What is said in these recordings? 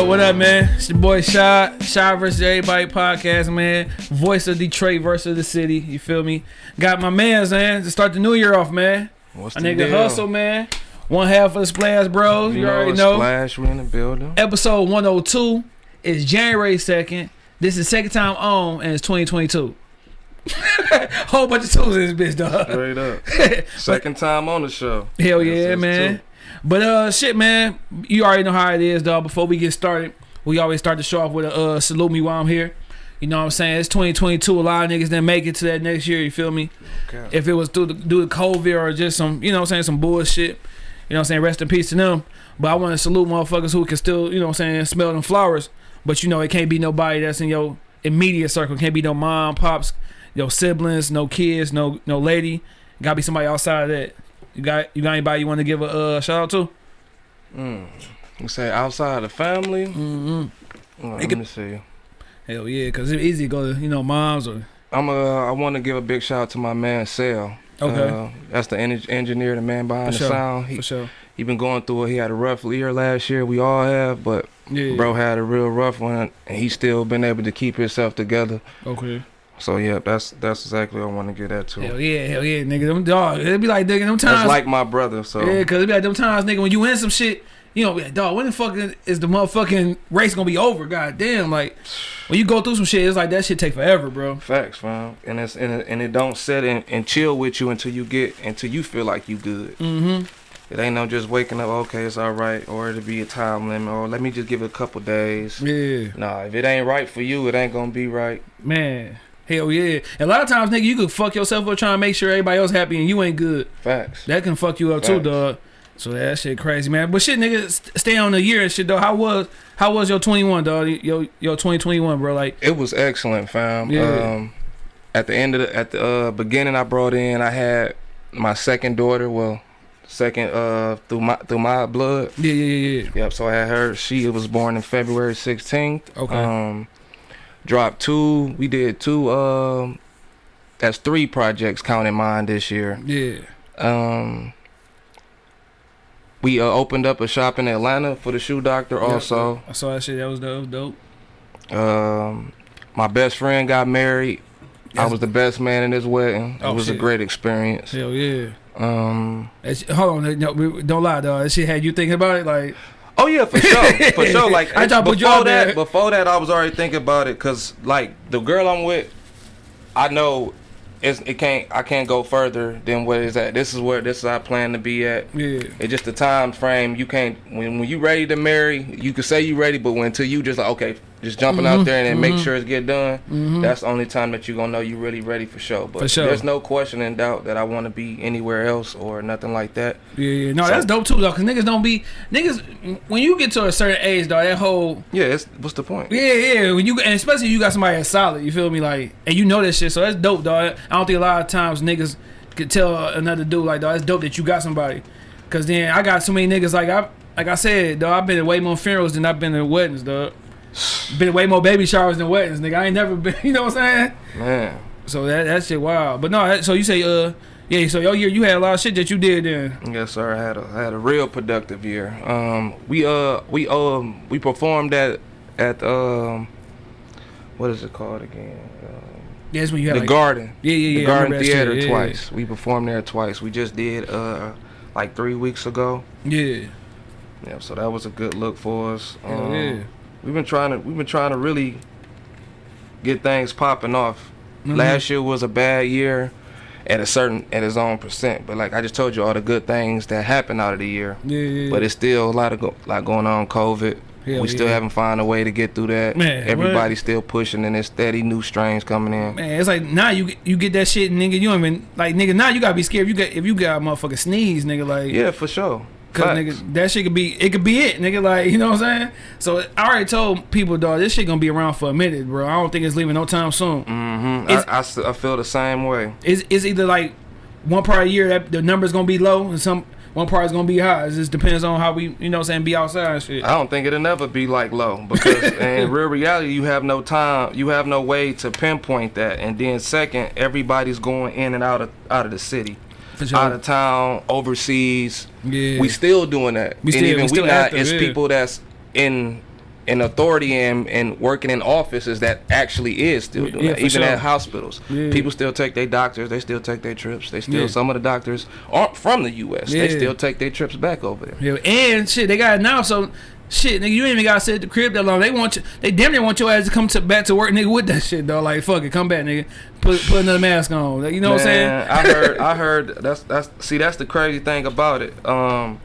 What up, what up, man? It's your boy Shy, Shy versus Everybody podcast, man. Voice of Detroit versus the city, you feel me? Got my mans, man, to start the new year off, man. What's A the nigga deal? hustle, man. One half of the Splash Bros, you, already know. Splash, we in the building. Episode 102 is January 2nd. This is second time on, and it's 2022. Whole bunch of tools in this bitch, dog. Straight up. Second time on the show. Hell yeah, man. too. But uh, shit, man. You already know how it is, dog. Before we get started, we always start the show off with a uh, salute me while I'm here. You know what I'm saying? It's 2022. A lot of niggas didn't make it to that next year. You feel me? Okay. If it was through the, due to COVID or just some, you know what I'm saying, some bullshit. You know what I'm saying? Rest in peace to them. But I want to salute motherfuckers who can still, you know what I'm saying, smell them flowers. But you know, it can't be nobody that's in your immediate circle. Can't be no mom, pops, your siblings, no kids, no no lady. Gotta be somebody outside of that. You got you got anybody you want to give a uh, shout out to? Mm. You say outside the family? Mm-hmm. Well, let could- me see. Hell yeah, cause it's easy to go to you know moms or I'm uh, I want to give a big shout out to my man Sal. Okay. Uh, that's the en- engineer, the man behind For the sure. sound. He for sure. he been going through it. He had a rough year last year. We all have, but Yeah, bro had a real rough one, and he still been able to keep himself together. Okay. So yeah, that's that's exactly what I want to get at too. Hell yeah, hell yeah, nigga. Them dog. It'd be like nigga them times. That's like my brother. So Yeah, cause it'd be like them times, nigga, when you in some shit, you know, like, dog, when the fuck is the motherfucking race gonna be over? God damn, like when you go through some shit, it's like that shit take forever, bro. Facts, fam. And it's and it, and it don't set and, and chill with you until you get until you feel like you good. Mm-hmm. It ain't no just waking up, okay, it's all right, or it'll be a time limit, or let me just give it a couple days. Yeah, Nah, if it ain't right for you, it ain't gonna be right. man. Hell yeah. A lot of times, nigga, you could fuck yourself up trying to make sure everybody else happy and you ain't good. Facts. That can fuck you up too, Facts. dog. So that shit crazy, man. But shit, nigga, stay on the year and shit, though. How was how was your 21, dog? Your your 2021, bro? Like, It was excellent, fam. Yeah. Um, at the end of the at the uh, beginning, I brought in, I had my second daughter. Well, second uh through my through my blood. yeah, yeah, yeah, yeah. Yep. So I had her. She was born in February 16th. Okay. Um, dropped two. We did two. Um, that's three projects counting mine this year. Yeah. Um, we uh, opened up a shop in Atlanta for the shoe doctor. Also, I saw that shit. That was dope. dope. um, my best friend got married. I was the best man in his wedding. It Oh, was a great experience. Hell yeah. Um, hold on, no, don't lie, dog. That shit had you thinking about it, like, oh yeah, for sure, for sure. Like I put you before there. that, before that, I was already thinking about it because like the girl I'm with, I know it's, it can't. I can't go further than what is at. This is where this is I plan to be at. yeah, It's just the time frame. You can't when when you ready to marry, you can say you ready, but when until you just like okay, just jumping Mhm, out there and then make mhm. sure it's get done. Mhm. That's the only time that you're gonna know you're really ready for sure. But For sure. there's no question and doubt that I want to be anywhere else or nothing like that. yeah, yeah. No, So- that's dope too, though, cause niggas don't be niggas when you get to a certain age, dog. That whole Yeah, it's, what's the point? yeah, yeah. When you and especially you got somebody that's solid, you feel me, like, and you know that shit, so that's dope, dog. I don't think a lot of times niggas could tell another dude like, dog, it's dope that you got somebody, cause then I got so many niggas like I like I said, dog. I've been to way more funerals than I've been to weddings, dog. Been way more baby showers than weddings, nigga. I ain't never been, you know what I'm saying? Man, So that that shit wild. But no, that, so you say uh yeah, so your year you had a lot of shit that you did then. yes sir. I had a I had a real productive year. Um, we uh we um we performed at at um what is it called again? Um, Yeah, that's when you had the like, Garden. Yeah, yeah, the yeah. I Garden Theater yeah, twice. We performed there twice. We just did uh like three weeks ago. Yeah. Yeah, so that was a good look for us. Um, yeah. We've been trying to we've been trying to really get things popping off. Mhm. Last year was a bad year at a certain at its own percent, but like I just told you all the good things that happened out of the year. Yeah, yeah. But it's still a lot of go, lot going on COVID. Hell we still yeah. haven't found a way to get through that. Man, Everybody's still pushing and there's steady new strains coming in. Man, it's like now you you get that shit, nigga. You don't even like, nigga. Now you gotta be scared. If you got if you got a motherfucking sneeze, nigga. Like, Yeah, for sure. Cause Facts. nigga, that shit could be it could be it, nigga. Like, you know what I'm saying? So I already told people, dog, this shit gonna be around for a minute, bro. I don't think it's leaving no time soon. Mhm. It's- I, I s- I feel the same way. It's it's either like one part of the year that the numbers gonna be low and some one part is gonna be high. It just depends on how we, you know, what I'm saying, be outside and shit. I don't think it'll never be like low because in real reality you have no time, you have no way to pinpoint that. And then second, everybody's going in and out of out of the city, sure. out of town, overseas. yeah. We still doing that. We and even we we, not. it's yeah. people that's in in authority and, and working in offices that actually is still doing Yeah, that. Even sure. at hospitals. Yeah. People still take their doctors, they still take their trips. They still Yeah. some of the doctors aren't from the US. They still take their trips back over there. Yeah, and shit, they got it now. So shit, nigga, you ain't even gotta sit at the crib that long. They want you. They damn near want your ass to come to back to work, nigga, with that shit, though. Like fuck it, come back, nigga. Put put another mask on. You know what I'm saying? I heard I heard that's that's see that's the crazy thing about it. Um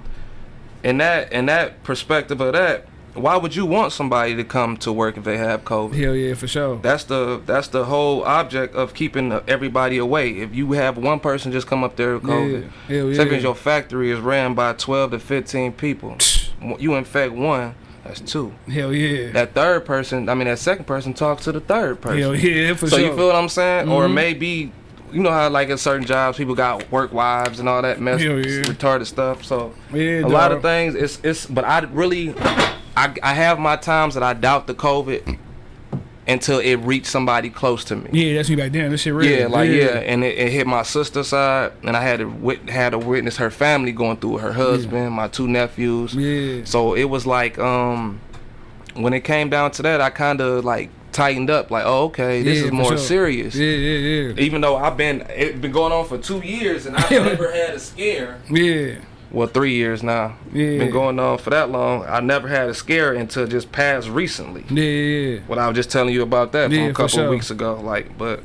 in that in that perspective of that, why would you want somebody to come to work if they have COVID? Hell yeah, for sure. That's the that's the whole object of keeping everybody away. If you have one person just come up there with COVID, Yeah, hell yeah. instance, your factory is ran by 12 to 15 people. You infect one, that's two. Hell yeah. That third person, I mean that second person talks to the third person. Hell yeah, for so sure. So you feel what I'm saying? Or Mhm. maybe you know how like in certain jobs people got work wives and all that mess yeah. retarded stuff. So yeah, a lot of things it's it's but I really I I have my times that I doubt the COVID until it reached somebody close to me. Yeah, that's me back then. This shit real. Yeah, like yeah, and it, it hit my sister side, and I had to wit- had to witness her family going through it, her husband, my two nephews. Yeah. So it was like um, when it came down to that, I kind of like tightened up, like oh okay, this Yeah, is more sure. serious. Yeah, yeah, yeah. Even though I've been it been going on for two years, and I've never had a scare. Yeah. Well, three years now. Yeah. Been going on for that long. I never had a scare until just past recently. Yeah. When I was just telling you about that Yeah, from a couple sure. weeks ago, like, but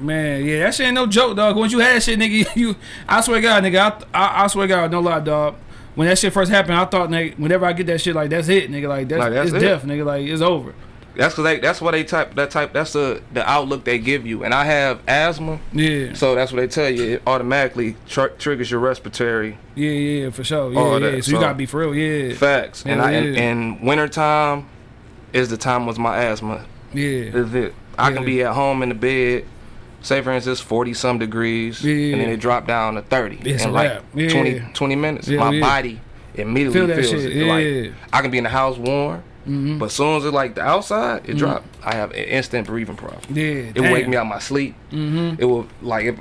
Man, yeah, that shit ain't no joke, dog. Once you had shit, nigga, you, I swear to God, nigga, I, I, I swear to God, no lie, dog. When that shit first happened, I thought, nigga, whenever I get that shit, like, that's it, nigga, like, that's, Like, that's it's it. death, nigga, like, it's over. That's cause they that's what they type that type that's the the outlook they give you. And I have asthma, Yeah, so that's what they tell you. It automatically tr- triggers your respiratory yeah, yeah, for sure. Yeah, yeah. that, so, you gotta be for real, yeah, facts. and Hell I and, yeah. and wintertime is the time was my asthma. yeah, Is it? I Yeah. can be at home in the bed. Say for instance, forty some degrees, Yeah. and then it dropped down to thirty It's in like. Yeah. 20, 20 minutes. Yeah, my yeah. body immediately Feel feels it. yeah. Like I can be in the house warm, Mhm. but as soon as it like the outside, it Mhm. dropped. I have an instant breathing problem. yeah. It will wake me out my sleep. Mm-hmm. It will like if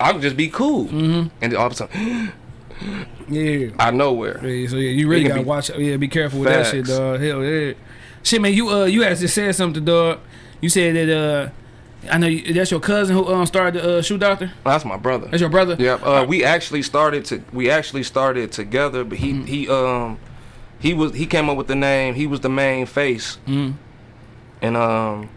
I would just be cool, Mm-hmm. and then all of a sudden, Yeah. out of nowhere. Yeah, so yeah, you really gotta watch. Yeah, be careful with that shit, dog. Hell yeah. Shit, man, you uh, you just said something, dog. You said that uh, I know you, that's your cousin who um started the uh, shoe doctor. That's my brother. That's your brother. Yeah, uh, we actually started to we actually started together, but he Mm-hmm. he um he was he came up with the name. He was the main face, Mm. and um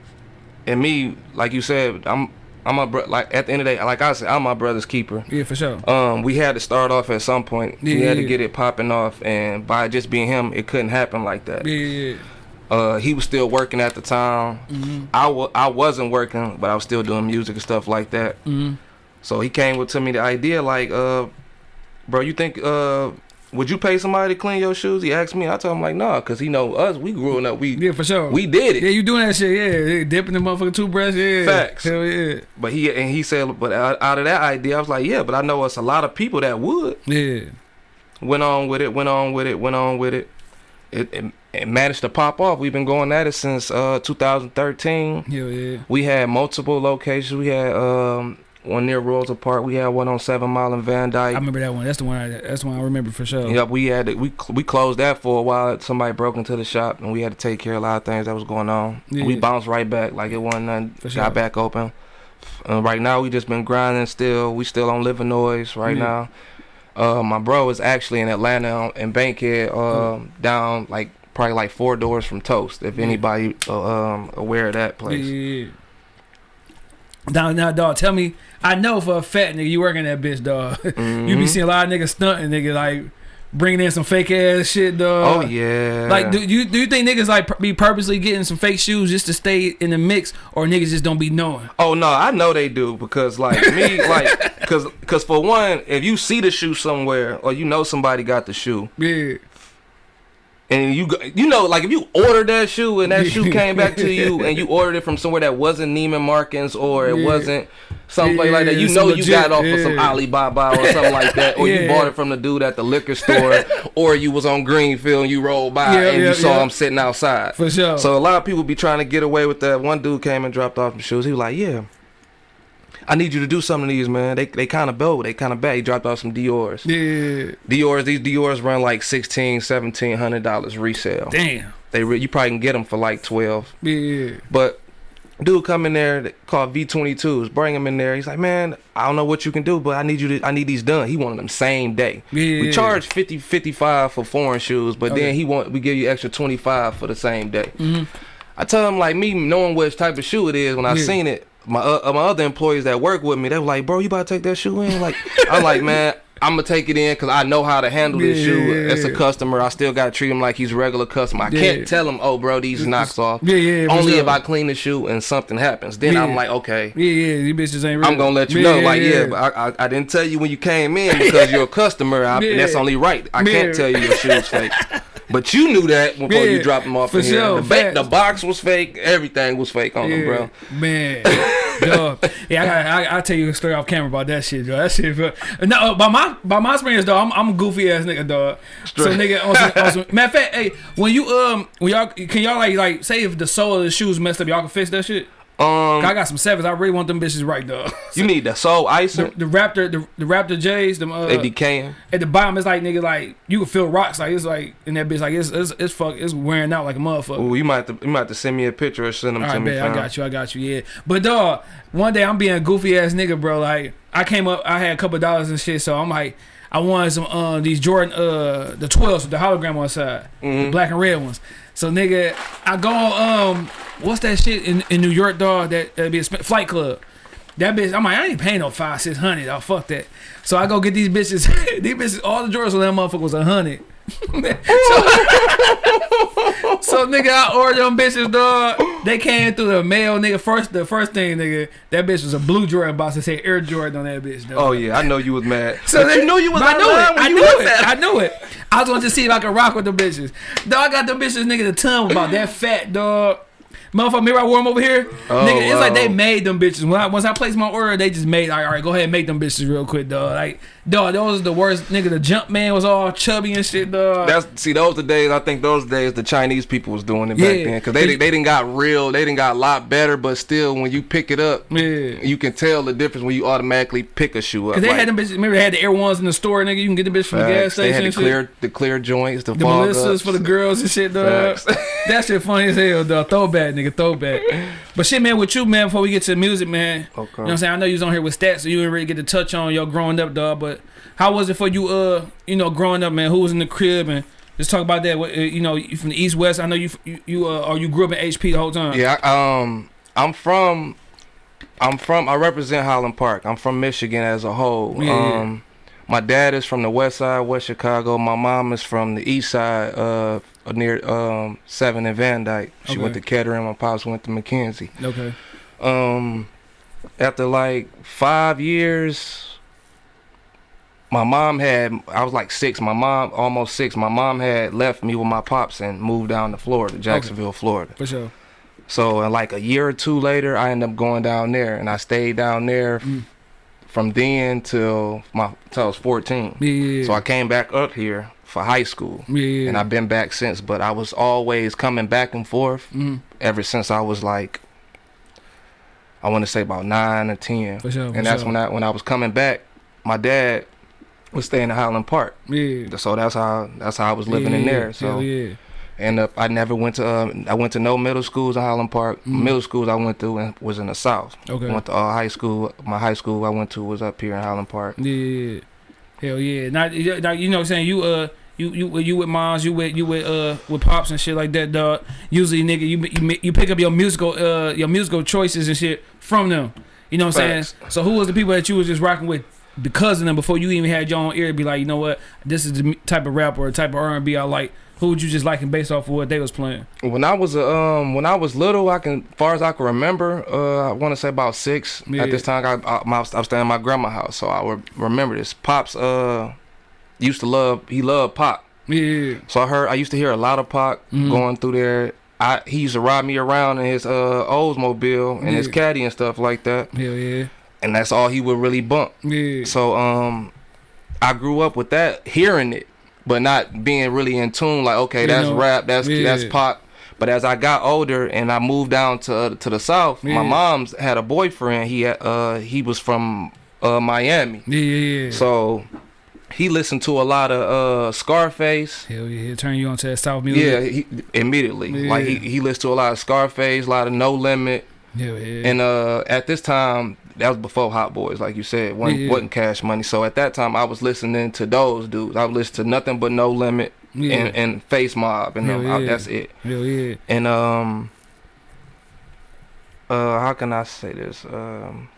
and me like you said, I'm I'm my bro. Like at the end of the day, like I said, I'm my brother's keeper. Yeah, for sure. Um, we had to start off at some point. we had to Yeah. get it popping off, and by just being him, it couldn't happen like that. Yeah, yeah. Uh, he was still working at the time. Mm-hmm. I wa- I wasn't working, but I was still doing music and stuff like that. Mm-hmm. So he came with to me the idea like, uh, bro, you think uh, would you pay somebody to clean your shoes? He asked me. I told him like, nah, cause he know us. We growing up. We Yeah, for sure. we did it. yeah, you doing that shit? Yeah, yeah. dipping the motherfucking toothbrush. Yeah, Facts. Hell yeah, But he and he said, but out, of that idea, I was like, yeah, but I know it's a lot of people that would. yeah. Went on with it. Went on with it. Went on with it. It, it, it managed to pop off. We've been going at it since uh 2013. Hell yeah. We had multiple locations. We had um one near Royalton Park. We had one on Seven Mile and Van Dyke. I remember that one. That's the one. I, that's the one I remember for sure. Yep, we had to, we we closed that for a while. Somebody broke into the shop and we had to take care of a lot of things that was going on. Yeah. We bounced right back like it wasn't nothing. For sure. Got back open. Uh, right now we just been grinding still. We still on Livernois right Yeah. now. Uh, my bro is actually in Atlanta in Bankhead, um, down like probably like four doors from Toast. If Yeah. anybody uh, um aware of that Yeah, place. Now, now, dog, tell me. I know for a fact, nigga, you working that bitch, dog. you be Mhm. seeing a lot of niggas stunting, nigga, like bringing in some fake ass shit, dog. Oh yeah. Like, do you do you think niggas like be purposely getting some fake shoes just to stay in the mix, or niggas just don't be knowing? Oh no, I know they do because like me, like, cause, cause for one, if you see the shoe somewhere or you know somebody got the shoe, Yeah, and you you know, like if you ordered that shoe and that shoe came back to you and you ordered it from somewhere that wasn't Neiman Marcus or it Yeah. wasn't someplace like that, you know some you got it off of some. Alibaba or something like that, or you Yeah. bought it from the dude at the liquor store, or you was on Greenfield and you rolled by Yeah, and yeah, you saw yeah. him sitting outside. for sure. So a lot of people be trying to get away with that. One dude came and dropped off some shoes. He was like, "Yeah, I need you to do something to these, man. They they kind of bold. They kind of bad. He dropped off some Dior's. Yeah. Dior's. These Dior's run like 16 1700 dollars resale. Damn. They re you probably can get them for like 12. Yeah. But dude come in there called V22s. Bring him in there. He's like, man, I don't know what you can do, but I need you to. I need these done. He wanted them same day. Yeah. We charge 50 55 for foreign shoes, but Okay. then he want we give you extra 25 for the same day. Mhm. I tell him like me knowing which type of shoe it is when I Yeah. seen it. My uh, my other employees that work with me, they were like, "Bro, you about to take that shoe in?" Like, I'm like, man, I'm gonna take it in because I know how to handle this Yeah, shoe. As a customer, I still gotta treat him like he's a regular customer. I Yeah. can't tell him, "Oh, bro, these knocks off." Yeah, yeah. Only sure. if I clean the shoe and something happens, then I'm Yeah. like, okay, Yeah, yeah. These bitches ain't. Real. I'm gonna let you know. Like, yeah, but I, I I didn't tell you when you came in because you're a customer. I. That's only right. I can't tell you your shoe's fake. But you knew that before you dropped them off for in here. sure, The, ba- the box was fake. Everything was fake on them, bro. Man, Yeah, I got. I, I tell you a story off camera about that shit, dog. That shit. bro. No, by my by my experience, dog. I'm, I'm a goofy ass nigga, dog. So nigga, on some, on some, matter of fact, hey, when you um, when y'all can y'all like like say if the sole of the shoes messed up, y'all can fix that shit. Um, I got some sevens. I really want them bitches right, dog. you need the soul The, icing. the Raptor, the, the Raptor J's, them uh, They decaying. at the bottom, it's like nigga, like you can feel rocks, like it's like in that bitch, like it's it's, it's fuck, it's wearing out like a motherfucker. Ooh, you might have to, you might have to send me a picture or send them All to right, me. bet. I got you. I got you. Yeah. But dog, one day I'm being a goofy ass nigga, bro. Like I came up, I had a couple dollars and shit, so I'm like, I wanted some uh these Jordan uh the 12s with the hologram on the side, the Mhm. black and red ones. So nigga, I go um what's that shit in, in New York, dog? That that be a flight club. That bitch, I'm like, I ain't paying no five, six hundred. Oh fuck that. So I go get these bitches. these bitches, all the Jordans on that motherfucker was a hundred. so, so nigga, I ordered them bitches, dog. They came through the mail, nigga. First, the first thing, nigga, that bitch was a blue Jordan box that said Air Jordan on that bitch, dog. Oh yeah, I know you was mad. So they- you knew you was I knew it. I knew it. I knew it. I was going to see if I could rock with the bitches. Dog, I got the bitches, nigga. The tongue about that fat, dog. Motherfucker, remember I wore them over here? Oh, nigga, it's like they made them bitches. When I, once I placed my order, they just made like, all right, go ahead and make them bitches real quick, dog. Like, dog, those was the worst. Nigga, the jump man was all chubby and shit, dog. That's see those the days. I think those days the Chinese people was doing it back then because they they didn't got real. They didn't got a lot better, but still, when you pick it up, yeah. you can tell the difference when you automatically pick a shoe up. Cause they Like, had them bitches. Remember they had the Air Ones in the store, nigga. You can get the bitch from the gas facts. They station. had the shit. clear the clear joints, the, The Melissas ups. for the girls and shit, dog. Facts. that shit funny as hell, dog. Throwback, nigga, throwback. But shit, man, with you, man, before we get to the music, man. Okay. You know what I'm saying? I know you was on here with stats, so you didn't really get to touch on your growing up, dog. But how was it for you, uh, you know, growing up, man? Who was in the crib and just talk about that. What, uh, you know, you from the East West. I know you, you, you uh, or you grew up in HP the whole time. Yeah, I- um, I'm from, I'm from, I represent Highland Park. I'm from Michigan as a whole. Yeah, yeah. Um, my dad is from the West Side, West Chicago. My mom is from the East Side, uh, near um Seven and Van Dyke. She went to Okay. Kettering. My pops went to Mackenzie. Okay. Um, after like five years, my mom had. I was like six. My mom almost six. My mom had left me with my pops and moved down to Florida, Jacksonville, Florida. For sure. So, and like a year or two later, I ended up going down there, and I stayed down there Mm. from then till my till I was 14. Yeah. yeah, So I came back up here for high school, yeah, yeah. and I've been back since. But I was always coming back and forth Mhm. ever since I was like, I want to say about nine or ten. For sure. For and that's sure. when I when I was coming back, my dad was staying in Highland Park. Yeah. So that's how that's how I was living in there. So yeah. and uh, I never went to uh, I went to no middle schools in Highland Park. Mhm. Middle schools I went through and was in the South. Okay. I Went to uh, high school. My high school I went to was up here in Highland Park. Yeah. Hell yeah. Now, now you know what I'm saying? You uh you you you with moms, you with you with uh with pops and shit like that, dog. Usually nigga you you, you pick up your musical uh your musical choices and shit from them. You know what I'm Facts. saying? So who was the people that you was just rocking with because of them before you even had your own ear to be like, you know what, this is the type of rap or type of R and B I like. Who would you just liking based off of what they was playing? When I was um when I was little, I can far as I can remember, uh, I want to say about six. Yeah. At this time, I, I, I was staying at my grandma's house, so I would remember this. Pops uh used to love he loved pop. Yeah. So I heard I used to hear a lot of Pac Mhm. going through there. I he used to ride me around in his uh Oldsmobile and his caddy and stuff like that, Hell yeah. and that's all he would really bump. Yeah. So um, I grew up with that, hearing it, but not being really in tune. Like okay, You that's know, rap, that's yeah. that's Pac. But as I got older and I moved down to uh, to the south, Yeah. my mom's had a boyfriend. He had, uh he was from uh Miami, Yeah, yeah, yeah. so he listened to a lot of uh Scarface. Hell yeah, he'll turn you on to that South music. Yeah, he, immediately. Like he, Yeah. he listened to a lot of Scarface, a lot of No Limit, Hell yeah. and uh at this time that was before Hot Boys, like you said, wasn't, Yeah. wasn't Cash Money. So at that time I was listening to those dudes. I listen to nothing but No Limit yeah. and, and Face Mob, and I- that's it. Hell yeah. And um, uh, how can I say this? Um,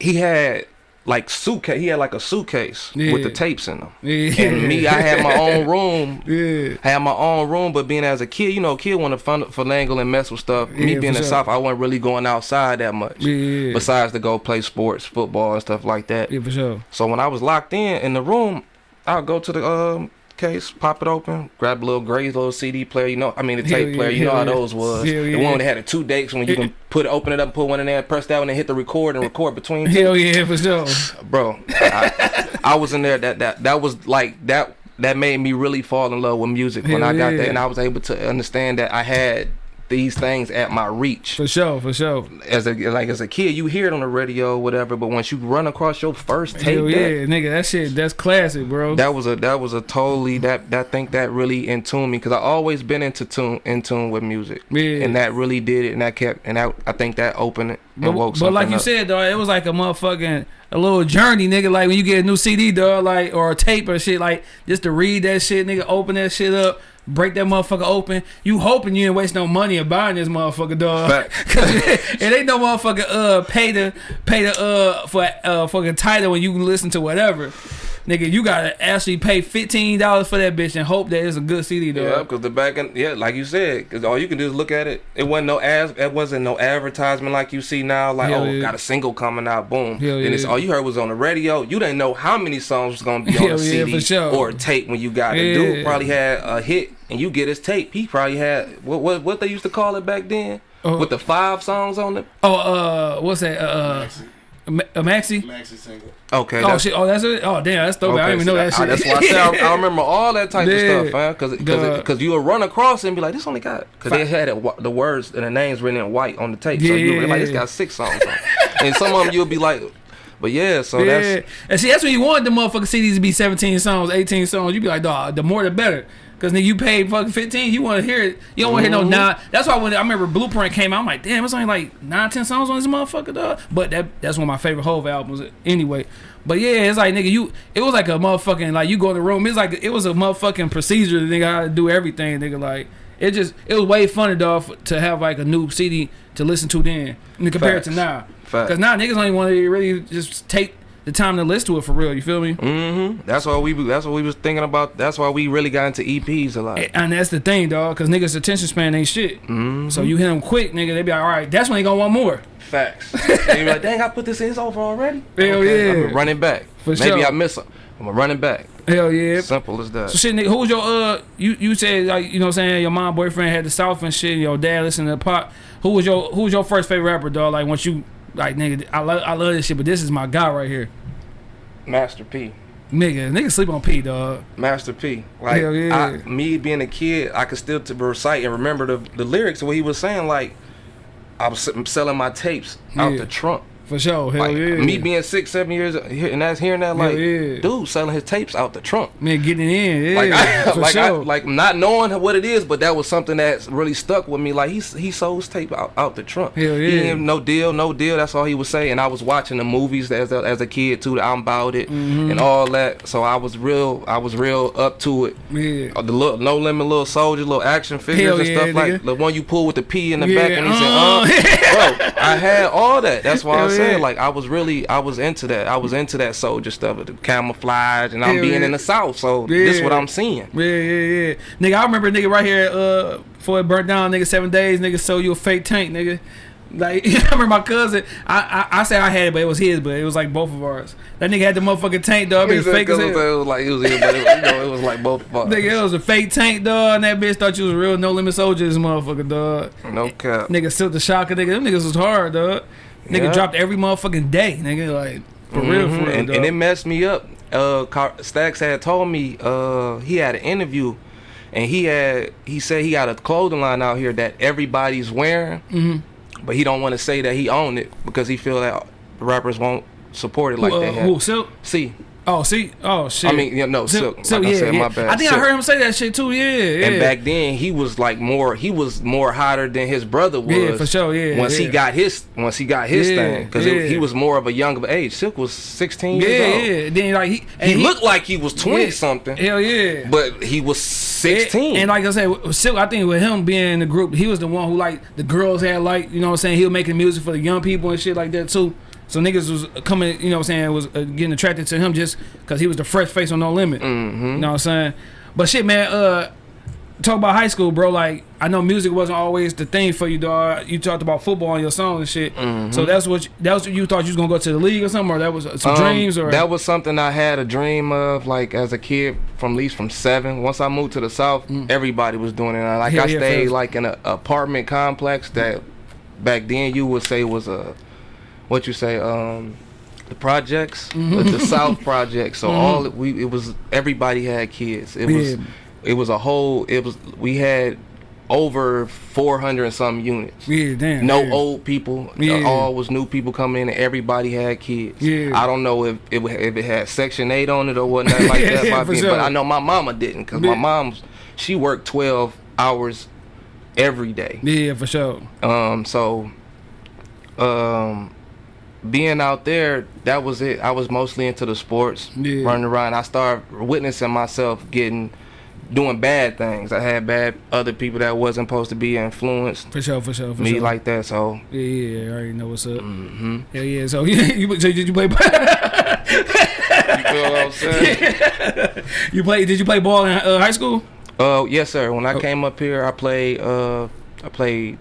he had like suitcase. He had like a suitcase with the tapes in them. Yeah. And me, I had my own room. Yeah. I had my own room, but being as a kid, you know, kid want to fun, finagle and mess with stuff. Yeah, me being in the sure. South, I wasn't really going outside that much. Yeah. Besides to go play sports, football and stuff like that. Yeah, for sure. So when I was locked in in the room, I'll go to the um, case, pop it open, grab a little Gray's little CD player. You know, I mean the tape yeah, player. You know how those was. Hell The yeah. one that had the two decks when you can put open it up, put one in there, press that one, and hit the record and record between. Hell yeah, for sure. Bro, I, I was in there. That that that was like that. That made me really fall in love with music when I got yeah. there, and I was able to understand that I had these things at my reach For sure, for sure. as a like as a kid you hear it on the radio or whatever but once you run across your first tape Hell yeah, nigga, that shit, that's classic, bro. that was a that was a totally that that think that really in tune me because I always been into tune in tune with music yeah. and that really did it and that kept and that I think that opened it and But, woke but like you up. said, though, it was like a motherfucking a little journey, nigga. Like when you get a new CD, dog, like or a tape or shit, like just to read that shit, nigga, open that shit up, break that motherfucker open. You hoping you ain't waste no money of buying this motherfucker, dog. Cause it, it ain't no motherfucker uh pay the pay the uh for uh fucking title when you can listen to whatever. Nigga, you gotta actually pay fifteen dollars for that bitch and hope that it's a good CD, though. Yeah, because the back end, yeah, like you said, because all you can do is look at it. It wasn't no as, it wasn't no advertisement like you see now. Like, Hell oh, yeah. got a single coming out, boom. Hell then it's yeah. all you heard was on the radio. You didn't know how many songs was gonna be on Hell a yeah, CD for sure. or a tape when you got it. Dude probably had a hit, and you get his tape. He probably had what what what they used to call it back then Oh. with the five songs on it. Oh, uh, what's that? Uh, Maxi, uh, Ma- a Maxi. Maxi single. Okay, Oh shit! Oh, that's it. Oh damn, that's dope. I Okay, didn't even know so that I- shit. That's why I said I, I remember all that type Yeah. of stuff, man. Because Duh. because you would run across and be like, this only got because they had it, the words and the names written in white on the tape. So you would be like, this Yeah. got six songs on. and some of them you'll be like, but yeah. So yeah, that's and see, that's when you want the motherfucking CDs to be 17 songs, 18 songs. You'd be like, dog, the more the better. Cause nigga, you paid fucking 15, you want to hear it. You don't want to hear no Mhm. nine. That's why when I remember Blueprint came out, I'm like, damn, it's only like nine, ten songs on this motherfucker, dog. But that that's one of my favorite Hove albums anyway. But yeah, it's like nigga, you it was like a motherfucking like you go in the room. It's like it was a motherfucking procedure. Nigga, to do everything. Nigga, like it just it was way funny, dog, to have like a new CD to listen to then compared compare it to now. fact. Cause now niggas even want to really just take the time to listen to it for real. You feel me? Mm-hmm. That's why we that's what we was thinking about. That's why we really got into EPs a lot. And that's the thing, dog. Cause niggas' attention span ain't shit. Mm-hmm. So you hit them quick, nigga. They be like, all right, that's when they gonna want more. Facts. and you're like, dang, I put this in it's over already. Hell Okay, yeah. I'm running back. For Maybe sure. I miss them. I'm a running back. Hell yeah. Simple as that. So shit, nigga, who was your uh? You you said like you know what I'm saying your mom boyfriend had the South and shit. Your dad listened to pop. Who was your who was your first favorite rapper, dog? Like once you like nigga, I love I love this shit, but this is my guy right here. Master P. Nigga, nigga sleep on P, dog. Master P. Like Hell yeah. I, me being a kid, I could still to recite and remember the the lyrics of what he was saying. Like I was selling my tapes out Yeah. the trunk. For sure. Hell Like yeah. me being six, seven years he- and that's hearing that like yeah. dude selling his tapes out the trunk. man getting in. Yeah. Like I, for like I, like not knowing what it is, but that was something that really stuck with me. Like he he sold his tape out, out the trunk. Hell He yeah. didn't no deal, no deal. That's all he was saying. And I was watching the movies as a, as a kid too. I'm about it Mm-hmm. and all that. So I was real. I was real up to it. yeah. Uh, The little, no limit little soldier, little action figures Hell and yeah, stuff like the one you pull with the P in the Yeah, back and he said, uh. uh, bro, I had all that. That's why said yeah. like I was really I was into that. I was into that soldier stuff, the camouflage, and I'm Hell being yeah. in the south, so this is what I'm seeing. Yeah, yeah, yeah. Nigga, I remember nigga right here, uh, before it burnt down, nigga, seven days, nigga, sold you a fake tank, nigga. Like, I remember my cousin, I, I I say I had it, but it was his, but it was like both of ours. That nigga had the motherfucking tank, dog. It was fake as 'cause it was like it was him, but it was, you know, it was like both of us. Nigga, it was a fake tank, dog, and that bitch thought you was a real no limit soldier, this motherfucker, dog. No cap. Nigga, Silk the Shocker, nigga, them niggas was hard, dog. Nigga Yeah. dropped every motherfucking day, nigga, like, for real, for Mhm. real, and, and it messed me up. Uh, Stacks had told me uh he had an interview, and he had he said he got a clothing line out here that everybody's wearing, Mhm. but he don't want to say that he owned it because he feel that the rappers won't support it like uh, they have. who, Silk? See, Oh, see, oh shit. I mean, yeah, no, Silk. Silk, like yeah, I said, yeah. my bad. I think I heard him say that shit too. Yeah, yeah. And back then, he was like more. He was more hotter than his brother was. Yeah, for sure, yeah, Once he got his, once he got his Yeah, thing, because yeah. he was more of a younger age. Silk was sixteen yeah, years old. yeah. Then like he, and He, looked like he was twenty yeah, something, Hell yeah. but he was sixteen. And like I said, Silk, I think with him being in the group, he was the one who like the girls had like, you know what I'm saying, he was making music for the young people and shit like that too. So niggas was coming, you know what I'm saying, was uh, getting attracted to him just because he was the fresh face on No Limit. Mm-hmm. You know what I'm saying? But shit, man, uh, talk about high school, bro. Like, I know music wasn't always the thing for you, dog. You talked about football in your song and shit. Mm-hmm. So that's what you, that was what you thought you was gonna go to the league or something, or that was uh, some Um, dreams, or that was something I had a dream of, like as a kid, from at least from seven. Once I moved to the south, everybody was doing it. Like Mm. I yeah, stayed like in an apartment complex that back then you would say was a what you say um the projects, Mm-hmm. the, the South projects. So all we it was everybody had kids. It was it was a whole. It was we had over 400 and some units. yeah, damn, No yeah. old people. Yeah. All was new people coming in. and Everybody had kids. Yeah. I don't know if it, if it had Section 8 on it or whatnot like Yeah, that. yeah, for sure. But I know my mama didn't because my mom's, she worked 12 hours every day. Yeah, for sure. Um, so, um, being out there, that was it. I was mostly into the sports, Yeah. running around. I started witnessing myself getting, doing bad things. I had bad other people that wasn't supposed to be influenced For sure, for sure, for me sure. like that. So, yeah, yeah, I already know what's up. hmm Yeah, yeah. So yeah, you so did you play? you feel what I'm saying? you play? Did you play ball in uh, high school? Uh, yes, sir. When I Oh. came up here, I played. Uh, I played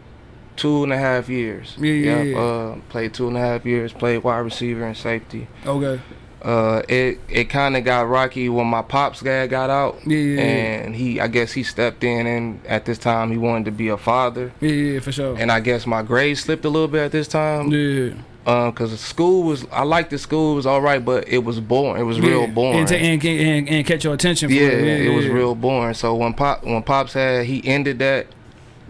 two and a half years. Yeah, yeah, Yep, yeah. Uh, played two and a half years. Played wide receiver and safety. Okay. Uh, it it kind of got rocky when my pops dad got out, Yeah, yeah, yeah. and he I guess he stepped in, and at this time he wanted to be a father, Yeah, yeah, for sure. and I guess my grades slipped a little bit at this time. yeah. Um, cause school was I liked the school it was all right, but it was boring. It was real boring. And, to, and, and, and catch your attention. For yeah, it. it was real boring. So when pop when pops had he ended that,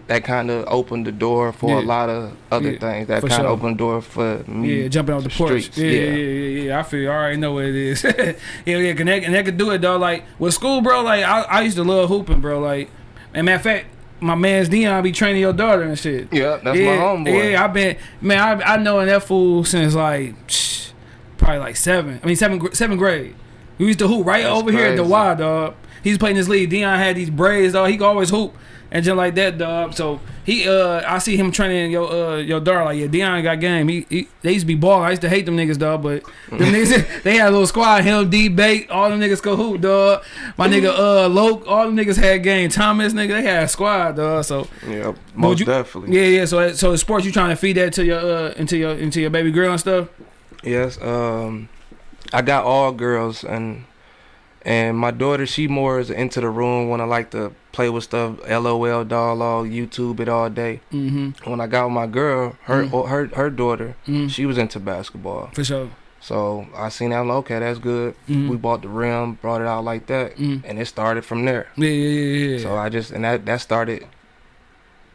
that kind of opened the door for Yeah. a lot of other Yeah, things. That kind of sure. opened the door for me. Yeah, jumping off the, the porch. Yeah, yeah, yeah. yeah. I feel. I already know what it is. yeah, yeah. And that, and that could do it, though. Like with school, bro. Like I, I used to love hooping, bro. Like, and matter of fact, my man's Dion be training your daughter and shit. Yeah, that's yeah, my homeboy. Yeah, I've been man. I I know that fool since like probably like seven. I mean seven seventh grade. We used to hoop right That's over here at the crazy. Y, dog. He's playing this league. Dion had these braids, dog. He could always hoop and just like that, dog. So he, uh, I see him training your, uh, your daughter. Like, yeah, Dion got game. He, he, they used to be balling. I used to hate them niggas, dog. But them niggas, they had a little squad. Him, D, Bait, all them niggas go hoop, dog. My nigga, uh, Loke, all them niggas had game. Thomas, nigga, they had a squad, dog. So Yeah, most you- definitely. yeah, yeah. So, so the sports you trying to feed that to your, uh, into your, into your baby girl and stuff. Yes, um, I got all girls, and and my daughter, she more is into the room when I like to play with stuff, LOL, doll, all YouTube it all day. Mm-hmm. When I got with my girl, her Mm. her her daughter, Mm. she was into basketball. For sure. So I seen that, like, okay, that's good. Mhm. We bought the rim, brought it out like that, Mm. and it started from there. Yeah, yeah, yeah, yeah. So I just and that that started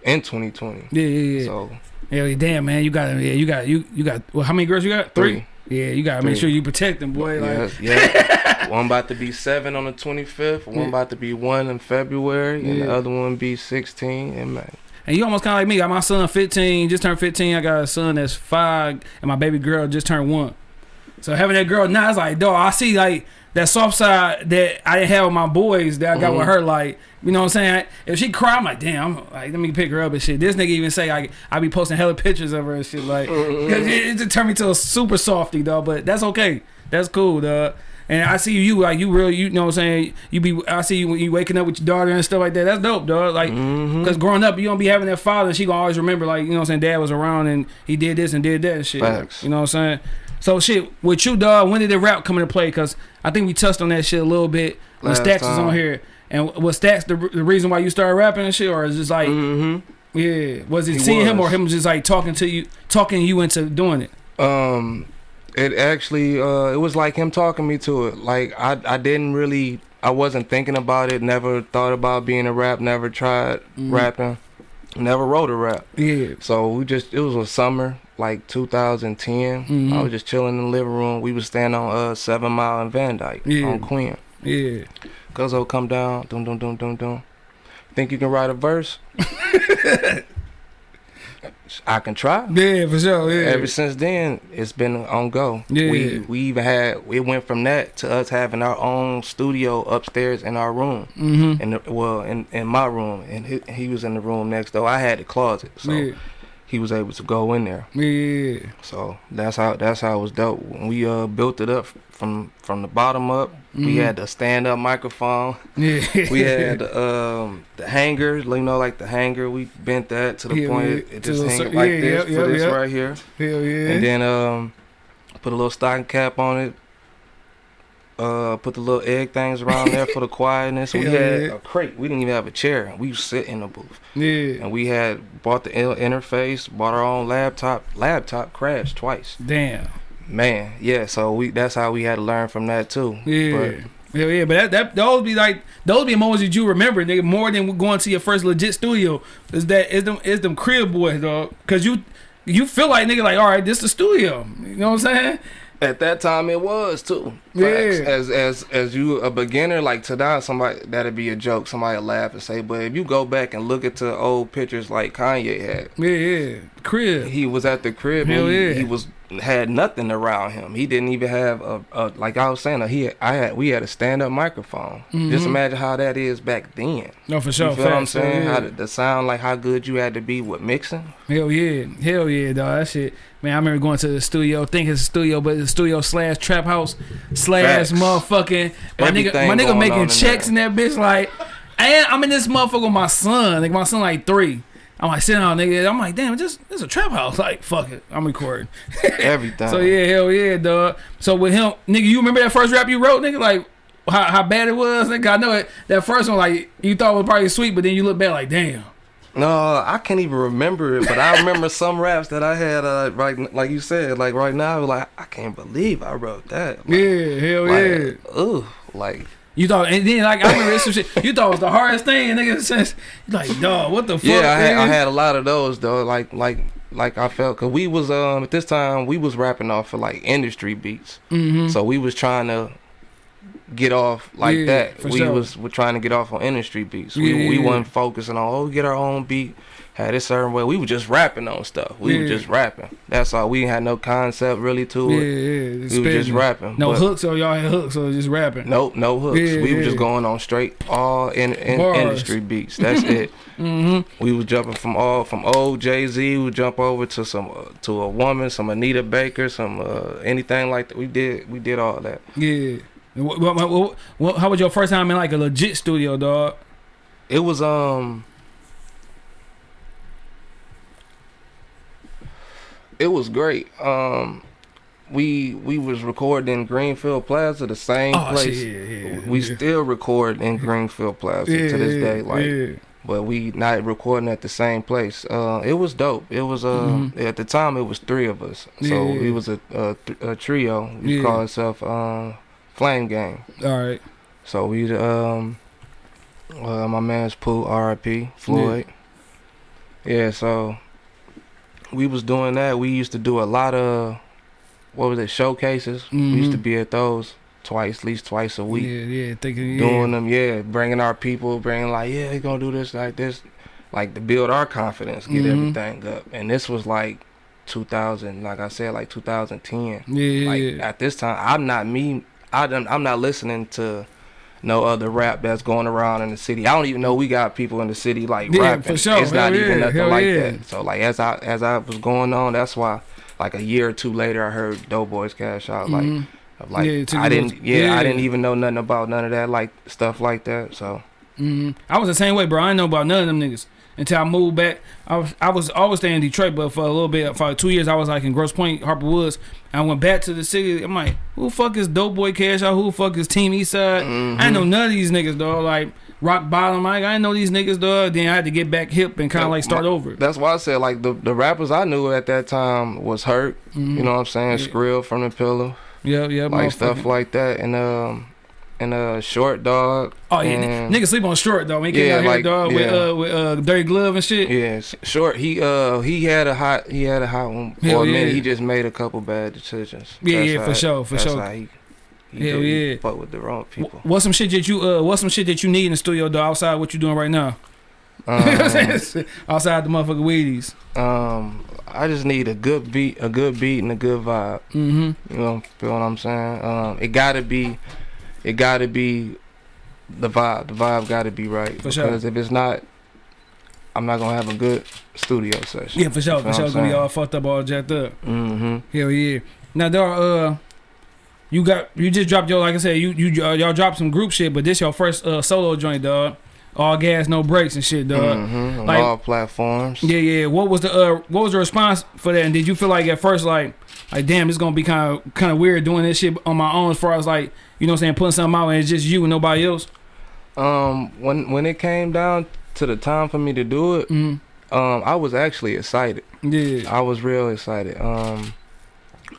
in 2020. yeah, yeah, yeah. So Yeah, damn man, you got yeah, you got you you got well, how many girls you got? three. Yeah, you gotta make sure you protect them, boy. Like, Yes, yeah. one about to be seven on the 25th. One Yeah. about to be one in February, and Yeah. the other one be 16 in May. and you almost kind of like me. I got my son 15, just turned 15. I got a son that's five, and my baby girl just turned one. So having that girl now, it's like, dog, I see like that soft side that I didn't have with my boys that I got with Mhm. her. Like, you know what I'm saying? If she cry, I'm like, damn, I'm like, let me pick her up and shit. This nigga even say I I be posting hella pictures of her and shit. Like, Cause it, it just turned me to a super softy, dog. But that's okay. That's cool, dog. And I see you like you real. You know what I'm saying? You be. I see you when you waking up with your daughter and stuff like that. That's dope, dog. Like, Mhm. cause growing up, you don't be having that father. She gonna always remember, like, you know what I'm saying? Dad was around and he did this and did that and shit. Facts. You know what I'm saying? So shit, with you, dog. When did the rap come into play? Cause I think we touched on that shit a little bit when Last Stacks was on here. And was Stacks the, the reason why you started rapping and shit, or is just like, Mhm. yeah, was it He seeing him or him just like talking to you, talking you into doing it? Um, it actually uh, it was like him talking me to it. Like I I didn't really I wasn't thinking about it. Never thought about being a rap. Never tried Mhm. rapping. Never wrote a rap. Yeah. So we just it was a summer like 2010. Mhm. I was just chilling in the living room. We was standing on uh Seven Mile and Van Dyke Yeah. on Queen. Yeah. Guzzo come down. Dum dum dum dum dum. Think you can write a verse? I can try. Yeah, for sure. Yeah. Ever since then, it's been on go. Yeah. We we even had it went from that to us having our own studio upstairs in our room. mm-hmm. In the, well, in in my room, and he, he was in the room next door. I had the closet, so yeah. He was able to go in there. Yeah. So that's how that's how it was dope. When we uh built it up from from the bottom up, we Mhm. had the stand up microphone. Yeah. We had the, um the hanger, you know, like the hanger. We bent that to the Yeah, point yeah, it, just hang like yeah, this for this right here, Hell yeah. and then um put a little stocking cap on it. Uh, put the little egg things around there for the quietness. We had yeah. a crate. We didn't even have a chair. We sit in the booth, yeah. and we had bought the interface, bought our own laptop. Laptop crashed twice. Damn. Man, yeah. So we that's how we had to learn from that too. Yeah. Hell yeah, but that, that those be like those be moments that you remember, nigga, more than going to your first legit studio. Is that is them is them crib boys, dog? Cause you you feel like nigga like, all right, this the studio. You know what I'm saying? At that time, it was too. Yeah. As as as you a beginner, like to now, somebody that'd be a joke. Somebody laugh and say, but if you go back and look at the old pictures like Kanye had, Yeah, yeah. Crib. he was at the crib. Hell and he, yeah. he was had nothing around him. He didn't even have a, a like I was saying. He I had we had a stand up microphone. Just Mhm. imagine how that is back then. No, for sure. you feel what I'm saying? yeah. How the, the sound like how good you had to be with mixing. Hell yeah, hell yeah, dog. That shit, man. I remember going to the studio, think it's a studio, but it's a studio slash trap house slash Facts. motherfucking. My nigga, my nigga making checks in that bitch like, and I'm in this motherfucker with my son. Like my son like three. I'm like sitting down, nigga. I'm like, damn, just it's a trap house. Like, fuck it, I'm recording. Everything. So yeah, hell yeah, dog. So with him, nigga, you remember that first rap you wrote, nigga? Like how, how bad it was, nigga. I know it. That first one, like you thought was probably sweet, but then you look back like, damn. No, I can't even remember it, but I remember some raps that I had. Uh, right, like you said, like right now, like I can't believe I wrote that. Like, Yeah, hell yeah. like, Ugh, like You thought, and then like I remember some shit. You thought it was the hardest thing, nigga. Since like, dog, what the fuck? yeah, I had, I had a lot of those though. Like like like I felt because we was um at this time we was rapping off of like industry beats, Mhm. so we was trying to get off like Yeah, that. We sure. was we're trying to get off on industry beats. Yeah, we we yeah. wasn't focusing on oh get our own beat. Had it certain way. We were just rapping on stuff. We were just rapping. That's all. We had no concept really to it. yeah. yeah. We was just rapping. No but- hooks, or y'all had hooks, or just rapping. Nope, no hooks. We were just going on straight all in, in industry beats. That's it. Mm-hmm. We was jumping from all from old Jay Z. We would jump over to some uh, to a woman, some Anita Baker, some uh, anything like that. We did we did all that. Yeah. What, what, what, how was your first time in like a legit studio, dog? It was um. It was great. Um, we we was recording in Greenfield Plaza, the same Oh place. shit, yeah, yeah. We yeah. still record in Greenfield Plaza to this day. Like but we not recording at the same place. Uh, it was dope. It was uh, Mhm. at the time it was three of us, so we was a a, th- a trio. We Yeah. call itself um, Flame Gang. All right. So we um, uh, my man's Pooh, R.I.P. Floyd. Yeah. so we was doing that. We used to do a lot of what was it showcases. We used to Mhm. be at those twice, at least twice a week Yeah, yeah. Thinking, yeah. doing them, yeah, bringing our people, bringing like, yeah, they gonna do this like this, like to build our confidence, get Mhm. everything up. And this was like 2000, like I said, like 2010. Yeah, yeah, Like yeah. at this time, I'm not me. I don't, I'm not listening to no other rap that's going around in the city. I don't even know we got people in the city like Yeah, rapping. for sure. It's not Hell even nothing Hell like yeah. that. So like as I as I was going on, that's why like a year or two later, I heard Doughboyz Cash Out. Like Mhm. like Yeah, I didn't yeah, yeah. I didn't even know nothing about none of that like stuff like that. So hmm I was the same way, bro. I didn't know about none of them niggas until I moved back. I was I was always staying in Detroit, but for a little bit, for like two years, I was like in Grosse Pointe, Harper Woods. I went back to the city. I'm like, who the fuck is Doughboyz Cash Out? Who the fuck is Team Eastside? Mm-hmm. I know none of these niggas, dog. Like Rock Bottom, like, I didn't know these niggas, dog. Then I had to get back hip and kind of like start over. that's why I said like the the rappers I knew at that time was Hurt. Mhm. You know what I'm saying? Yeah. Skrill from the Pillow, yeah, yeah, like stuff like that, and um and uh short dog. Oh yeah, niggas sleep on short dog. When he came Yeah, out here, like, dog, with yeah. uh with uh dirty glove and shit. Yeah, short. He uh he had a hot he had a hot one for Hell a minute. yeah. He just made a couple bad decisions. Yeah, That's yeah, for sure, for that's sure. How he, he Hell yeah. fuck with the wrong people. Wh- What's some shit that you uh what's some shit that you need in the studio though outside what you doing right now? Um, outside the motherfucking weedies. um, I just need a good beat, a good beat, and a good vibe. Mm-hmm. You know, feel what I'm saying? Um, it gotta be, it gotta be the vibe. The vibe gotta be right. For because sure. if it's not, I'm not gonna have a good studio session. Yeah, for sure, You for sure. It's gonna be all fucked up, all jacked up. Mm-hmm. Hell yeah. Now, dog, uh, you got you just dropped your like I said, you you uh, y'all dropped some group shit, but this your first uh solo joint, dog. All gas, no brakes and shit, dog. mm-hmm. On like- all platforms. Yeah, yeah. What was the uh what was the response for that? And did you feel like at first like like damn, it's gonna be kind of kind of weird doing this shit on my own as far as like you know what I'm saying putting something out and it's just you and nobody else. Um, when when it came down to the time for me to do it, Mm. um, I was actually excited. Yeah. I was real excited. Um,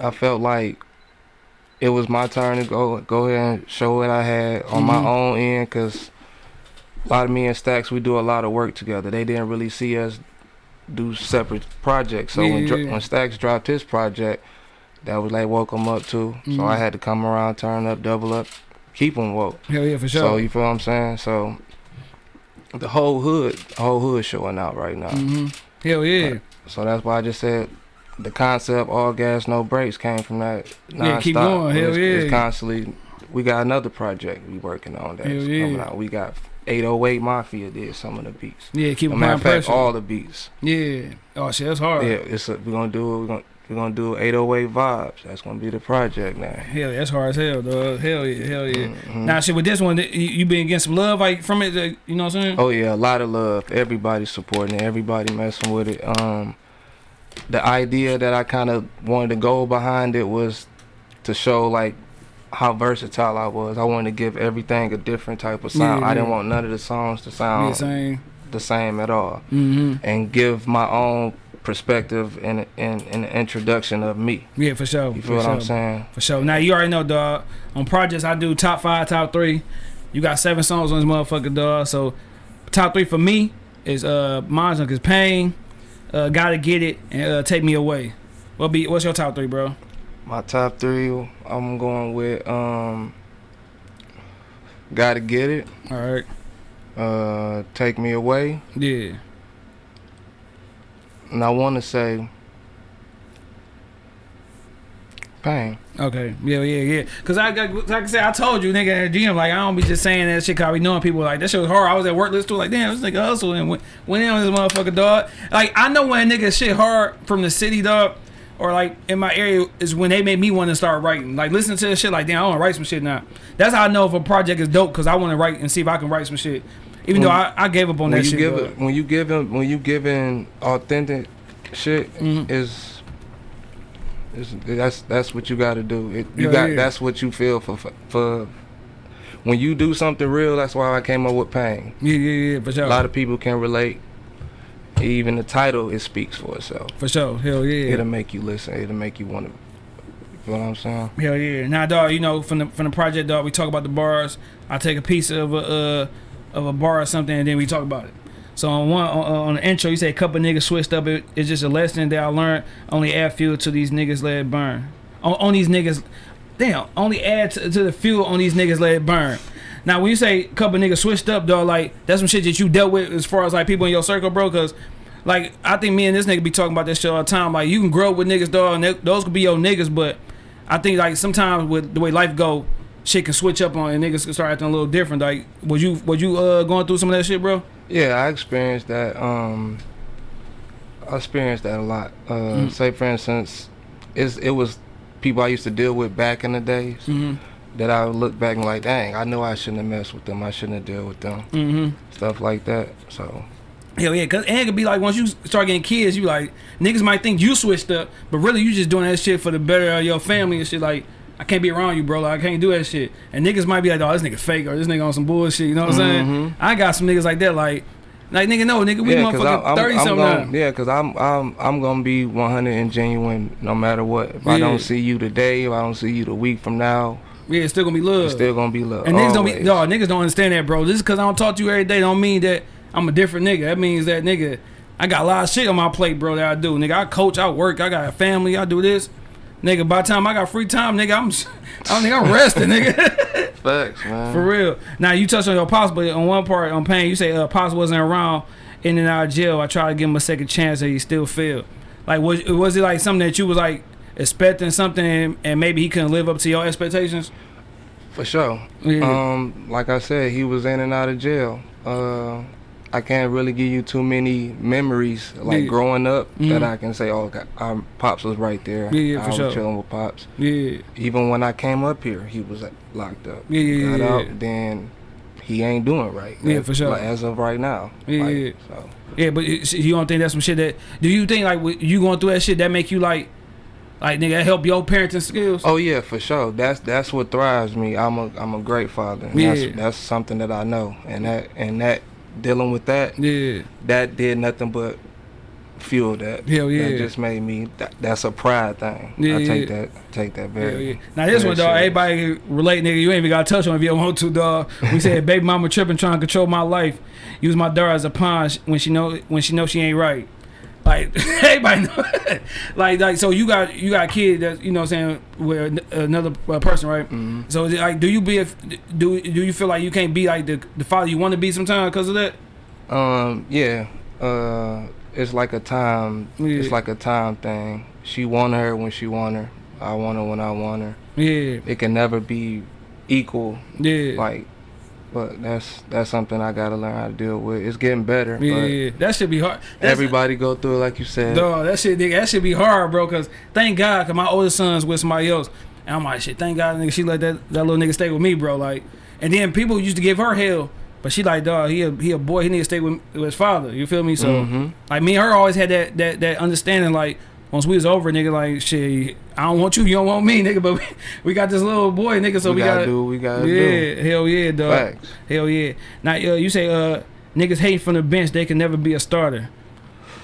I felt like it was my turn to go go ahead and show what I had on my Mhm. own end, cause a lot of me and Stacks we do a lot of work together. They didn't really see us do separate projects. So Yeah, dro- yeah, yeah. when Stacks dropped his project, that was like woke them up too. Mhm. So I had to come around, turn up, double up, keep them woke. Hell yeah, for sure. So you feel what I'm saying? So the whole hood, the whole hood showing out right now. hmm Hell yeah. So that's why I just said the concept all gas no brakes came from that. Non-stop. Yeah, keep going. Hell it's, yeah. It's constantly. We got another project we working on that's Hell coming out. We got 808 Mafia did some of the beats. Yeah, keep applying matter of fact, pressure. all the beats. yeah. Oh shit, that's hard. Yeah, it's a, we're gonna do it. we're gonna we're gonna do 808 vibes. That's gonna be the project now. Hell, yeah, that's hard as hell, dog. Hell yeah, hell yeah. Mhm. Now, shit, with this one, you, you been getting some love like from it, you know what I'm saying? Oh yeah, a lot of love. Everybody supporting it. Everybody messing with it. Um, the idea that I kind of wanted to go behind it was to show like how versatile I was. I wanted to give everything a different type of sound. Yeah, I didn't yeah. want none of the songs to yeah, sound same. the same at all, Mm-hmm. and give my own perspective and in, in, the introduction of me. Yeah, for sure. You for feel what sure. I'm saying? For sure. Now you already know, dog. On projects, I do top five, top three. You got seven songs on this motherfucker, dog. So top three for me is uh, mine's is Pain, uh, Gotta Get It, and uh, Take Me Away. What be? What's your top three, bro? My top three, I'm going with um, Gotta Get It, All right. uh, Take Me Away. Yeah. And I want to say pain. Okay. Yeah, yeah, yeah. Cause I got, like I said, I told you, nigga, at the gym, like I don't be just saying that shit. Cause I be knowing people like that shit was hard. I was at work, listen to it, like damn, this nigga hustle and went, went in on this motherfucker, dog. Like I know when a nigga shit hard from the city, dog, or like in my area is when they made me want to start writing. Like listen to this shit, like damn, I want to write some shit now. That's how I know if a project is dope, cause I want to write and see if I can write some shit. Even though I, I gave up on when that you shit. give it, when you give him when you giving authentic shit Mhm. is is that's that's what you got to do. It, you Yeah, got yeah. that's what you feel for, for for when you do something real. That's why I came up with pain. Yeah, yeah, yeah, for sure. A lot of people can relate. Even the title it speaks for itself. for sure. Hell yeah. It'll make you listen. It'll make you want to. You know what I'm saying? Hell yeah! Now, dog, you know from the from the project, dog, we talk about the bars. I take a piece of a uh, of a bar or something, and then we talk about it. So on one on, the intro, you say a couple niggas switched up. It, it's just a lesson that I learned. Only add fuel to these niggas, let it burn. On, on these niggas, damn. Only add to, to the fuel on these niggas, let it burn. Now, when you say a couple niggas switched up, dog, like that's some shit that you dealt with as far as like people in your circle, bro. Cause like I think me and this nigga be talking about this shit all the time. Like you can grow up with niggas, dog, and they, those could be your niggas, but I think like sometimes with the way life go, shit can switch up on and niggas can start acting a little different. Like was you was you uh going through some of that shit, bro? Yeah, I experienced that. Um, I experienced that a lot. Uh, Mm. Say, for instance, it's, it was people I used to deal with back in the days Mm-hmm. that I would look back and like, dang, I know I shouldn't have messed with them. I shouldn't have dealt with them. Mm-hmm. Stuff like that. So, Hell yeah, cause and it could be like once you start getting kids, you like niggas might think you switched up, but really you just doing that shit for the better of your family and shit. Like I can't be around you, bro. Like I can't do that shit. And niggas might be like, oh, this nigga fake or this nigga on some bullshit. You know what I'm saying? Mhm. I got some niggas like that. Like, like nigga, no, nigga, we yeah, cause motherfucking I'm, thirty I'm, I'm something gonna, now. yeah, cause I'm, I'm, I'm gonna be 100 and genuine no matter what. If I don't see you today, if I don't see you the week from now, Yeah, it's still gonna be love. It's still gonna be love. and niggas don't be dog. Niggas don't understand that, bro. Just because I don't talk to you every day, don't mean that I'm a different nigga. That means that nigga, I got a lot of shit on my plate, bro. That I do, nigga. I coach, I work, I got a family, I do this, nigga. By the time I got free time, nigga, I'm, I don't think I'm resting, nigga. Facts, man. For real. Now you touched on your pops, but on one part on pain, you say uh, pops wasn't around in and out of jail. I tried to give him a second chance, and he still failed. Like was was it like something that you was like expecting something, and, and maybe he couldn't live up to your expectations? For sure. Yeah. Um, like I said, he was in and out of jail. Uh, I can't really give you too many memories like Yeah. growing up that Mhm. I can say, oh, God, um, pops was right there. Yeah, yeah, I was sure. chilling with pops. Yeah. Even when I came up here, he was uh, locked up. Yeah, yeah, Got yeah, out, then he ain't doing right. Yeah, as, for sure. like, as of right now. Yeah, Like, yeah. So. Yeah, but you don't think that's some shit that? Do you think like you going through that shit that make you like, like nigga help your parenting skills? Oh yeah, for sure. That's that's what thrives me. I'm a I'm a great father. Yeah. That's that's something that I know, and that and that dealing with that Yeah, that did nothing but fuel that. Hell yeah. That just made me. That, that's a pride thing. Yeah, I take yeah. that take that very. yeah. Now this one, dog. serious. Everybody relate, nigga. You ain't even got to touch on if you don't want to, dog. We said baby mama tripping, trying to control my life. Use my daughter as a pawn when she know when she know she ain't right. Like everybody know, like like so you got you got a kid that you know what I'm saying with another uh, person, right? Mhm. So is it like, do you be if do do you feel like you can't be like the the father you want to be sometimes because of that? Um. Yeah. Uh. It's like a time. Yeah. It's like a time thing. She want her when she want her. I want her when I want her. Yeah, It can never be equal. yeah, Like. But that's that's something I gotta learn how to deal with. It's getting better. yeah, yeah. That should be hard. That's- everybody go through it like you said. Dog, that shit, nigga, that should be hard, bro. Cause thank God, cause my oldest son's with somebody else, and I'm like, shit, thank God, nigga, she let that that little nigga stay with me, bro. Like, and then people used to give her hell, but she like, dog, he a he a boy, he need to stay with, with his father. You feel me? So, Mhm. like, me and her always had that that that understanding. Like, once we was over, nigga, like, shit, I don't want you, you don't want me, nigga, but we, we got this little boy, nigga, so we, we, gotta, gotta, do we gotta yeah, do. hell yeah, dog. Facts. Hell yeah. Now uh, you say uh niggas hate from the bench, they can never be a starter.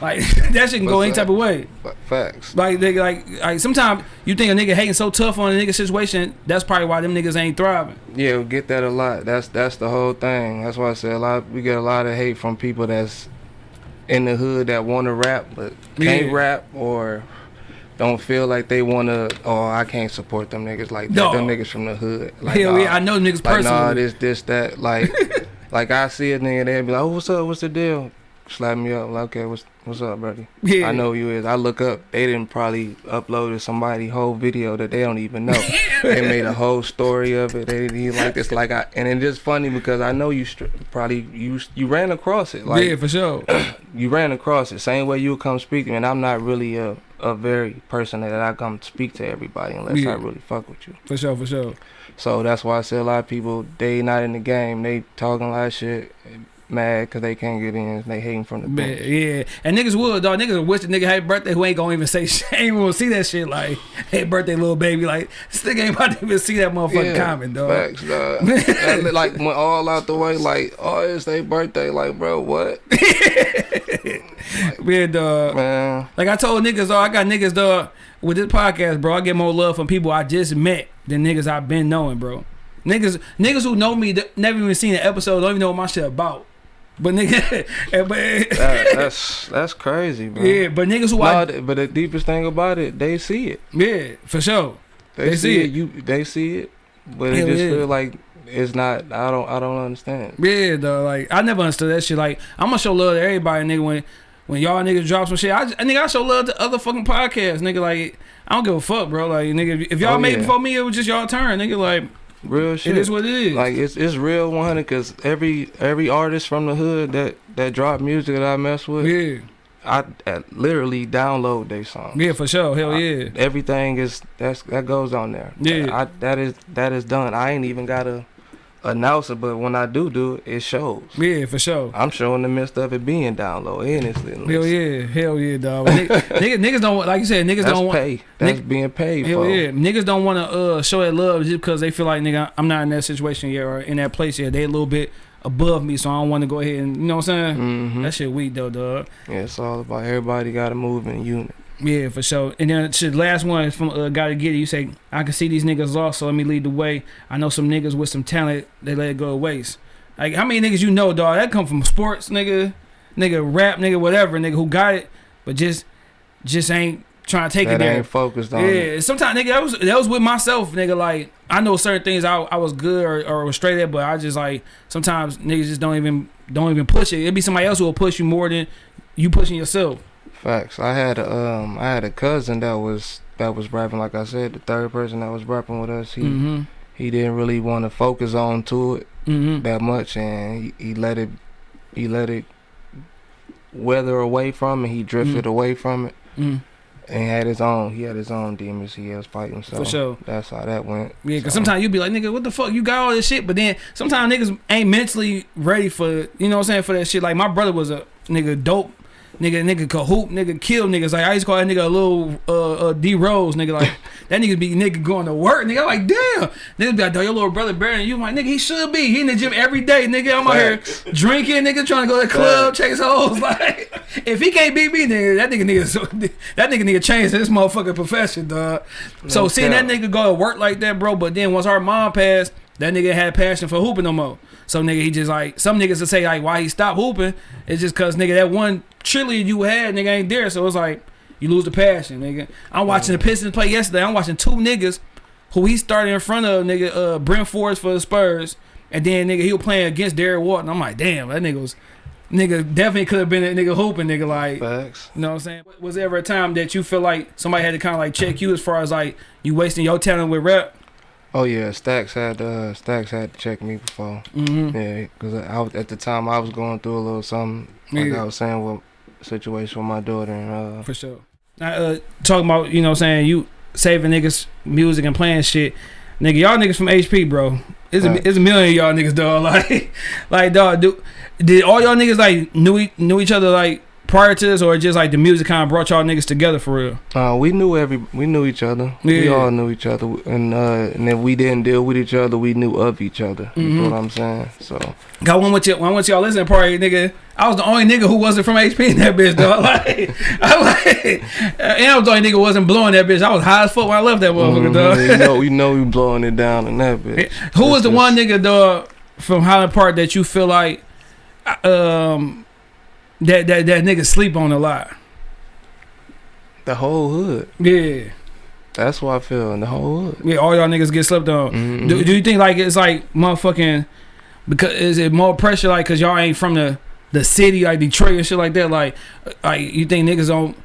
Like that shit can go any that? type of way. Facts. Like they like like sometimes you think a nigga hating so tough on a nigga situation, that's probably why them niggas ain't thriving. Yeah, we get that a lot. That's that's the whole thing. That's why I said a lot. We get a lot of hate from people that's in the hood that want to rap but can't Yeah. rap or don't feel like they want to. Oh, I can't support them niggas like that. No. Them niggas from the hood. Like, Hell nah. yeah, I know niggas Like nah, this this that. Like like I see a nigga they be like, oh, what's up? What's the deal? Slap me up. Like, okay, what's what's up, buddy? yeah. I know who you is. I look up. They didn't probably uploaded somebody whole video that they don't even know. they made a whole story of it. They didn't even like this. Like I, and it's just funny because I know you str- probably you you ran across it. Like yeah, for sure. you ran across it. Same way you would come speak to me. And I'm not really a a very person that I come speak to everybody unless Yeah. I really fuck with you. For sure, for sure. So that's why I say a lot of people they not in the game. They talking a lot of shit, mad because they can't get in. They hating from the Man, bench. yeah. And niggas would, dog. Niggas would wish the nigga happy birthday who ain't gonna even say shit. Ain't even gonna see that shit like, hey, birthday, little baby. Like, this nigga ain't about to even see that motherfucking comment, dog. Facts, dog. That, like went all out the way. Like, oh, it's their birthday. Like, bro, what, Yeah, dog. man? Like I told niggas, dog, I got niggas, dog, with this podcast, bro. I get more love from people I just met than niggas I've been knowing, bro. Niggas, niggas who know me, that never even seen an episode, don't even know what my shit about. But nigga, eh, but eh, That, that's that's crazy, man. yeah, but niggas who No, I, but the deepest thing about it, they see it. yeah, for sure. They, They see it. it. You, they see it, but Hell it just yeah. feel like it's not. I don't. I don't understand. Yeah, though, like I never understood that shit. Like I'm gonna show love to everybody, nigga. When when y'all niggas drop some shit, I, nigga I show love to other fucking podcasts, nigga. Like I don't give a fuck, bro. Like nigga, if y'all Oh, made it yeah. before me, it was just y'all turn, nigga. Like Real shit. it is what it is. Like it's it's real 100 because every every artist from the hood that that drop music that I mess with, yeah, I, I literally download their songs. yeah, for sure. Hell I- yeah. Everything is that's that goes on there. Yeah. I, that is that is done. I ain't even gotta announce it, but when I do do it, it shows. Yeah, for sure. I'm showing the midst of it being downloaded and it's Hell yeah, hell yeah, dog. Niggas, niggas, don't like you said. Niggas That's don't want. pay. That's Nick- being paid Hell for. yeah, niggas don't want to uh show that love just because they feel like nigga I'm not in that situation yet or in that place yet. They a little bit above me, so I don't want to go ahead and you know what I'm saying. hmm That shit weak though, dog. Yeah, it's all about everybody got to move in unit. Yeah, for sure. And then shit, last one is from uh, Gotta Get It. You say, I can see these niggas lost, so let me lead the way. I know some niggas with some talent, they let it go to waste. Like, how many niggas you know, dog? That come from sports, nigga, nigga, rap, nigga, whatever, nigga, who got it, but just, just ain't trying to take that it there. ain't focused on Yeah, it. sometimes nigga, that was that was with myself, nigga. Like I know certain things I, I was good or, or was straight at, but I just like sometimes niggas just don't even don't even push it. It'd be somebody else who will push you more than you pushing yourself. Facts. I had a um I had a cousin that was that was rapping like I said, the third person that was rapping with us. He Mm-hmm. he didn't really want to focus on to it Mm-hmm. that much and he, he let it he let it weather away from it. He drifted Mm. away from it Mm. and had his own he had his own demons he was fighting. So For sure. that's how that went. Yeah, cause So- sometimes you be like, nigga, what the fuck? You got all this shit, but then sometimes niggas ain't mentally ready for, you know what I'm saying, for that shit. Like my brother was a nigga dope, nigga, nigga could hoop, nigga kill niggas. Like I used to call that nigga a little uh, uh D Rose, nigga. Like that nigga be nigga going to work, nigga. I'm like, damn. nigga be like, your little brother better than you. I'm like, nigga, he should be. He in the gym every day, nigga. I'm out here drinking, nigga, trying to go to the club, chase hoes. Like, if he can't beat me, nigga, that nigga nigga, that nigga nigga changed this motherfucking profession, dog. So No seeing that nigga go to work like that, bro. But then once our mom passed, that nigga had passion for hooping no more. So nigga, he just like some niggas will say like why he stopped hooping. It's just cause nigga that one trillion you had, nigga ain't there. So it's like you lose the passion, nigga. I'm watching the Pistons play yesterday. I'm watching two niggas who he started in front of, nigga, uh, Brent Forrest for the Spurs, and then nigga he was playing against Derrick Walton. I'm like, damn, that nigga was. Nigga definitely could have been a nigga hooping, nigga. Like, Facts. you know what I'm saying? Was there ever a time that you feel like somebody had to kind of like check you as far as like you wasting your talent with rap? Oh yeah, Stacks had uh Stacks had to check me before. Mm-hmm. Yeah, because I was at the time I was going through a little something like Yeah. I was saying with situation with my daughter and uh For sure. Now, uh, talking about, you know what I'm saying, you saving niggas music and playing shit. Nigga, y'all niggas from HP, bro. It's a, Right. it's a million of y'all niggas, dog. Like, like, dog, do, did all y'all niggas, like, knew, knew each other, like, prior to this, or just, like, the music kind of brought y'all niggas together for real? Uh, we knew every, we knew each other. We all knew each other, and uh, and if we didn't deal with each other, we knew of each other. You Mhm. know what I'm saying? So Got one with you, one with y'all listening party, nigga. I was the only nigga who wasn't from HP in that bitch, dog. Like, I like, and I was the only nigga who wasn't blowing that bitch. I was high as fuck when I left that motherfucker, mhm, dog. you know, we know we blowing it down in that bitch. Who was the just- one nigga dog from Highland Park that you feel like um that that that nigga sleep on a lot? The whole hood. Yeah, That's what I feel. In the whole hood. yeah. All y'all niggas get slept on. Mhm. Do, do you think like it's like motherfucking because is it more pressure like because y'all ain't from the the city like Detroit and shit like that? Like like you think niggas don't?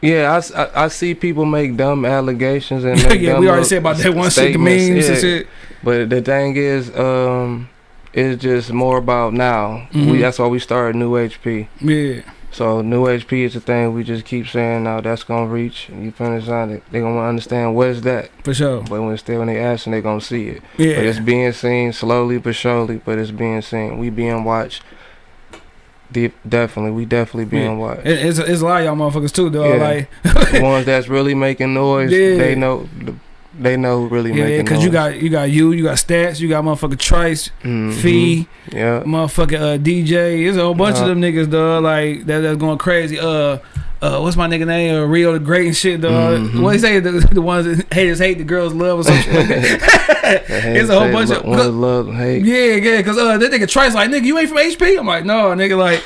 Yeah, I I see people make dumb allegations and yeah, we already said about that one shit, the memes and shit. But the thing is, um, it's just more about now. Mhm. We that's why we started New HP. Yeah, So New HP is the thing we just keep saying now that's gonna reach. You finish on it, they gonna understand what is that. for sure. But when still when they asking, they gonna see it. Yeah. But it's being seen slowly but surely. But it's being seen. We being watched. De- definitely, we definitely being watched. it, it's it's a lot of y'all motherfuckers too, though. Yeah. Like the ones that's really making noise, Yeah. they know. They know really yeah, making because you got you got you, you got Stacks, you got motherfucking Trice, Mhm. Fee. Yeah. motherfucking uh, DJ. There's a whole bunch of Uh-huh. them niggas, dog. Like that, that's going crazy. Uh, uh, what's my nigga name? Uh, Rio the Great and shit, dog. Mhm. What he say? The, the ones that haters hate, the girls love, or something. It's a whole bunch of- love and hate. yeah, yeah. Cause uh, that nigga Trice like, nigga, you ain't from HP. I'm like, no, nigga, like,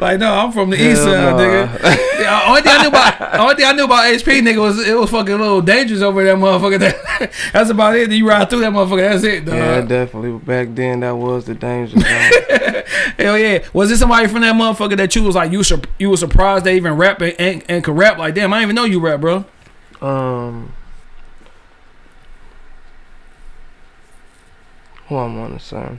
like no, I'm from the east side, nigga. Yeah, only thing I knew about, only thing I knew about HP, nigga, was it was fucking a little dangerous over that motherfucker. that's about it. You ride through that motherfucker. That's it, dog. Yeah, definitely. Back then, that was the danger. Hell yeah! Was it somebody from that motherfucker that you was like you sur- you was surprised they even rap and, and, and could rap like damn I didn't even know you rap bro. um, who I want to say?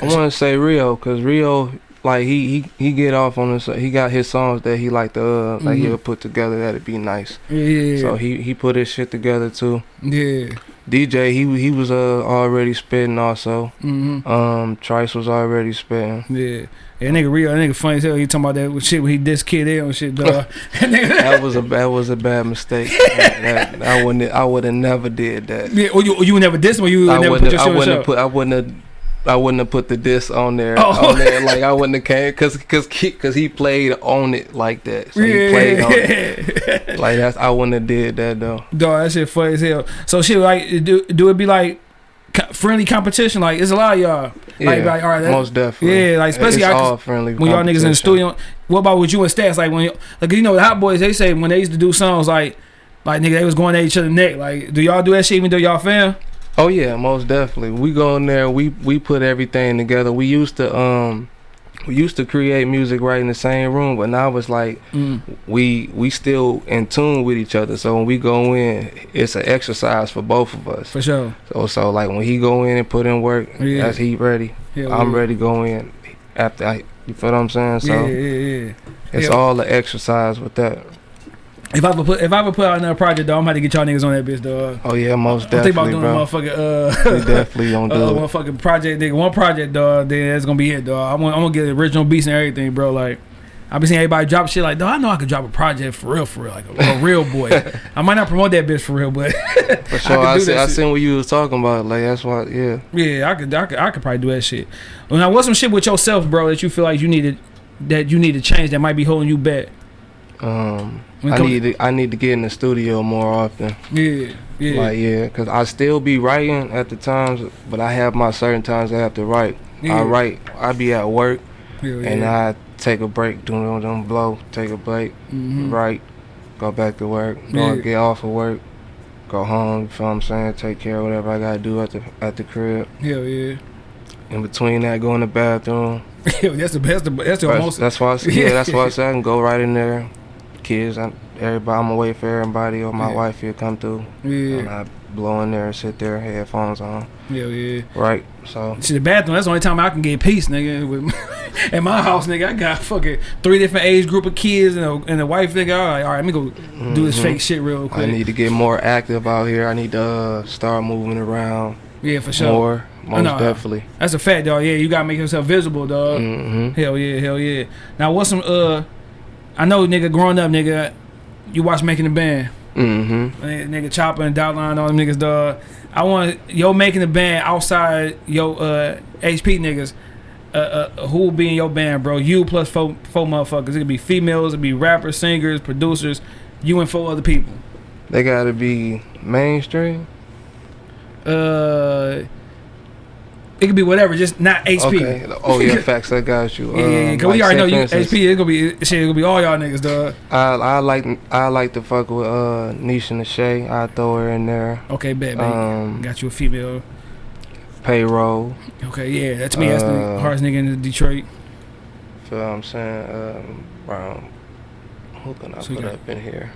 I want to say Rio, cause Rio, like he he he get off on this. He got his songs that he like to uh, like Mhm. he'll put together that'd be nice. Yeah, So he he put his shit together too. yeah. DJ he he was uh already spitting also. hmm Um, Trice was already spitting. Yeah. Yeah, nigga real, that nigga funny as hell. He talking about that shit when he this kid there and shit, dog. That was a that was a bad mistake. that, that- I wouldn't I would have never did that. yeah, or you, or you would never diss him, or you I never put your I shit on the wouldn't have put I wouldn't have I wouldn't have put the disc on there. Oh. On there, like I wouldn't have came because because because he played on it like that. So he played on it. Like that's I wouldn't have did that though. Dog, that shit funny as hell. So shit, like, do do it be like friendly competition? Like, it's a lot of y'all. Yeah, Like, like, all right, that- most definitely. Yeah, like, especially it's all friendly. when y'all niggas in the studio. What about with you and Stacks? Like when, you, like you know, the Hot Boys, they say when they used to do songs, like, like nigga, they was going at each other neck. Like, do y'all do that shit even though y'all fan? Oh yeah, most definitely. We go in there. We we put everything together. We used to um, we used to create music right in the same room, but now it's like Mm. we we still in tune with each other. So when we go in, it's an exercise for both of us. For sure. So so like when he go in and put in work, Yeah. as he ready, Hell I'm yeah. ready to go in after. I, you feel what I'm saying? So Yeah, yeah, yeah. it's Yeah. all the exercise with that. If I ever put if I ever put out another project, though, I'm about to get y'all niggas on that bitch, dog. Oh yeah, most definitely. I'm thinking about doing bro. a motherfucking uh, we definitely gonna uh, do it. motherfucking project, nigga. One project, dog. Then that's gonna be it, dog. I'm gonna, I'm gonna get the original beats and everything, bro. Like, I been seeing everybody drop shit like, dog. I know I could drop a project for real, for real, like a, a real boy. I might not promote that bitch for real, but For sure, could I, see, I seen what you was talking about. Like that's why, yeah. yeah, I could, I could, I could probably do that shit. Well, now, what's some shit with yourself, bro, that you feel like you needed, that you need to change that might be holding you back? Um, I need to I need to get in the studio more often. Yeah, yeah, Like yeah, cause I still be writing at the times, but I have my certain times I have to write. yeah. I write. I be at work Hell and yeah. I take a break, do them, them blow, take a break, Mhm. write, go back to work, go Yeah. get off of work, go home. You feel what I'm saying? Take care of whatever I gotta do at the at the crib. Hell yeah. In between that, go in the bathroom. That's the best. That's the That's, most. that's why I yeah, that's why I said I can go right in there. Kids, I, everybody, I'm away for everybody, or my Yeah. wife here come through, Yeah. and I blow in there and sit there, headphones on, Yeah, yeah. right? So See the bathroom. That's the only time I can get peace, nigga. With at my house, nigga, I got fucking three different age group of kids and a, and a wife, nigga. All right, all right, let me go do this mhm. fake shit real quick. I need to get more active out here. I need to uh, start moving around yeah, for sure. more, most know. definitely. That's a fact, dog. Yeah, you gotta make yourself visible, dog. hmm Hell yeah, hell yeah. Now, what's some uh? I know, nigga, growing up, nigga, you watch making the band, Mm-hmm. Nigga nigga Chopper and Dotline, all them niggas, dog. I want yo making the band outside yo uh HP niggas. Uh, uh, who will be in your band, bro? You plus four, four motherfuckers. It could be females, it could be rappers, singers, producers. You and four other people. They gotta be mainstream. Uh, it could be whatever, just not HP. Okay. Oh yeah, facts. I got you. Yeah, yeah, yeah. Um, Cause we like, already know you instance, HP. It's gonna be shit. It's gonna be all y'all niggas, dog. I I like I like to fuck with uh Nisha Nashay. I throw her in there. Okay, bet, baby. Um, Got you a female. payroll. Okay, yeah, that's me. That's the uh, hardest nigga in Detroit. Feel what I'm saying? Um, Brown. Who can I So put up in here?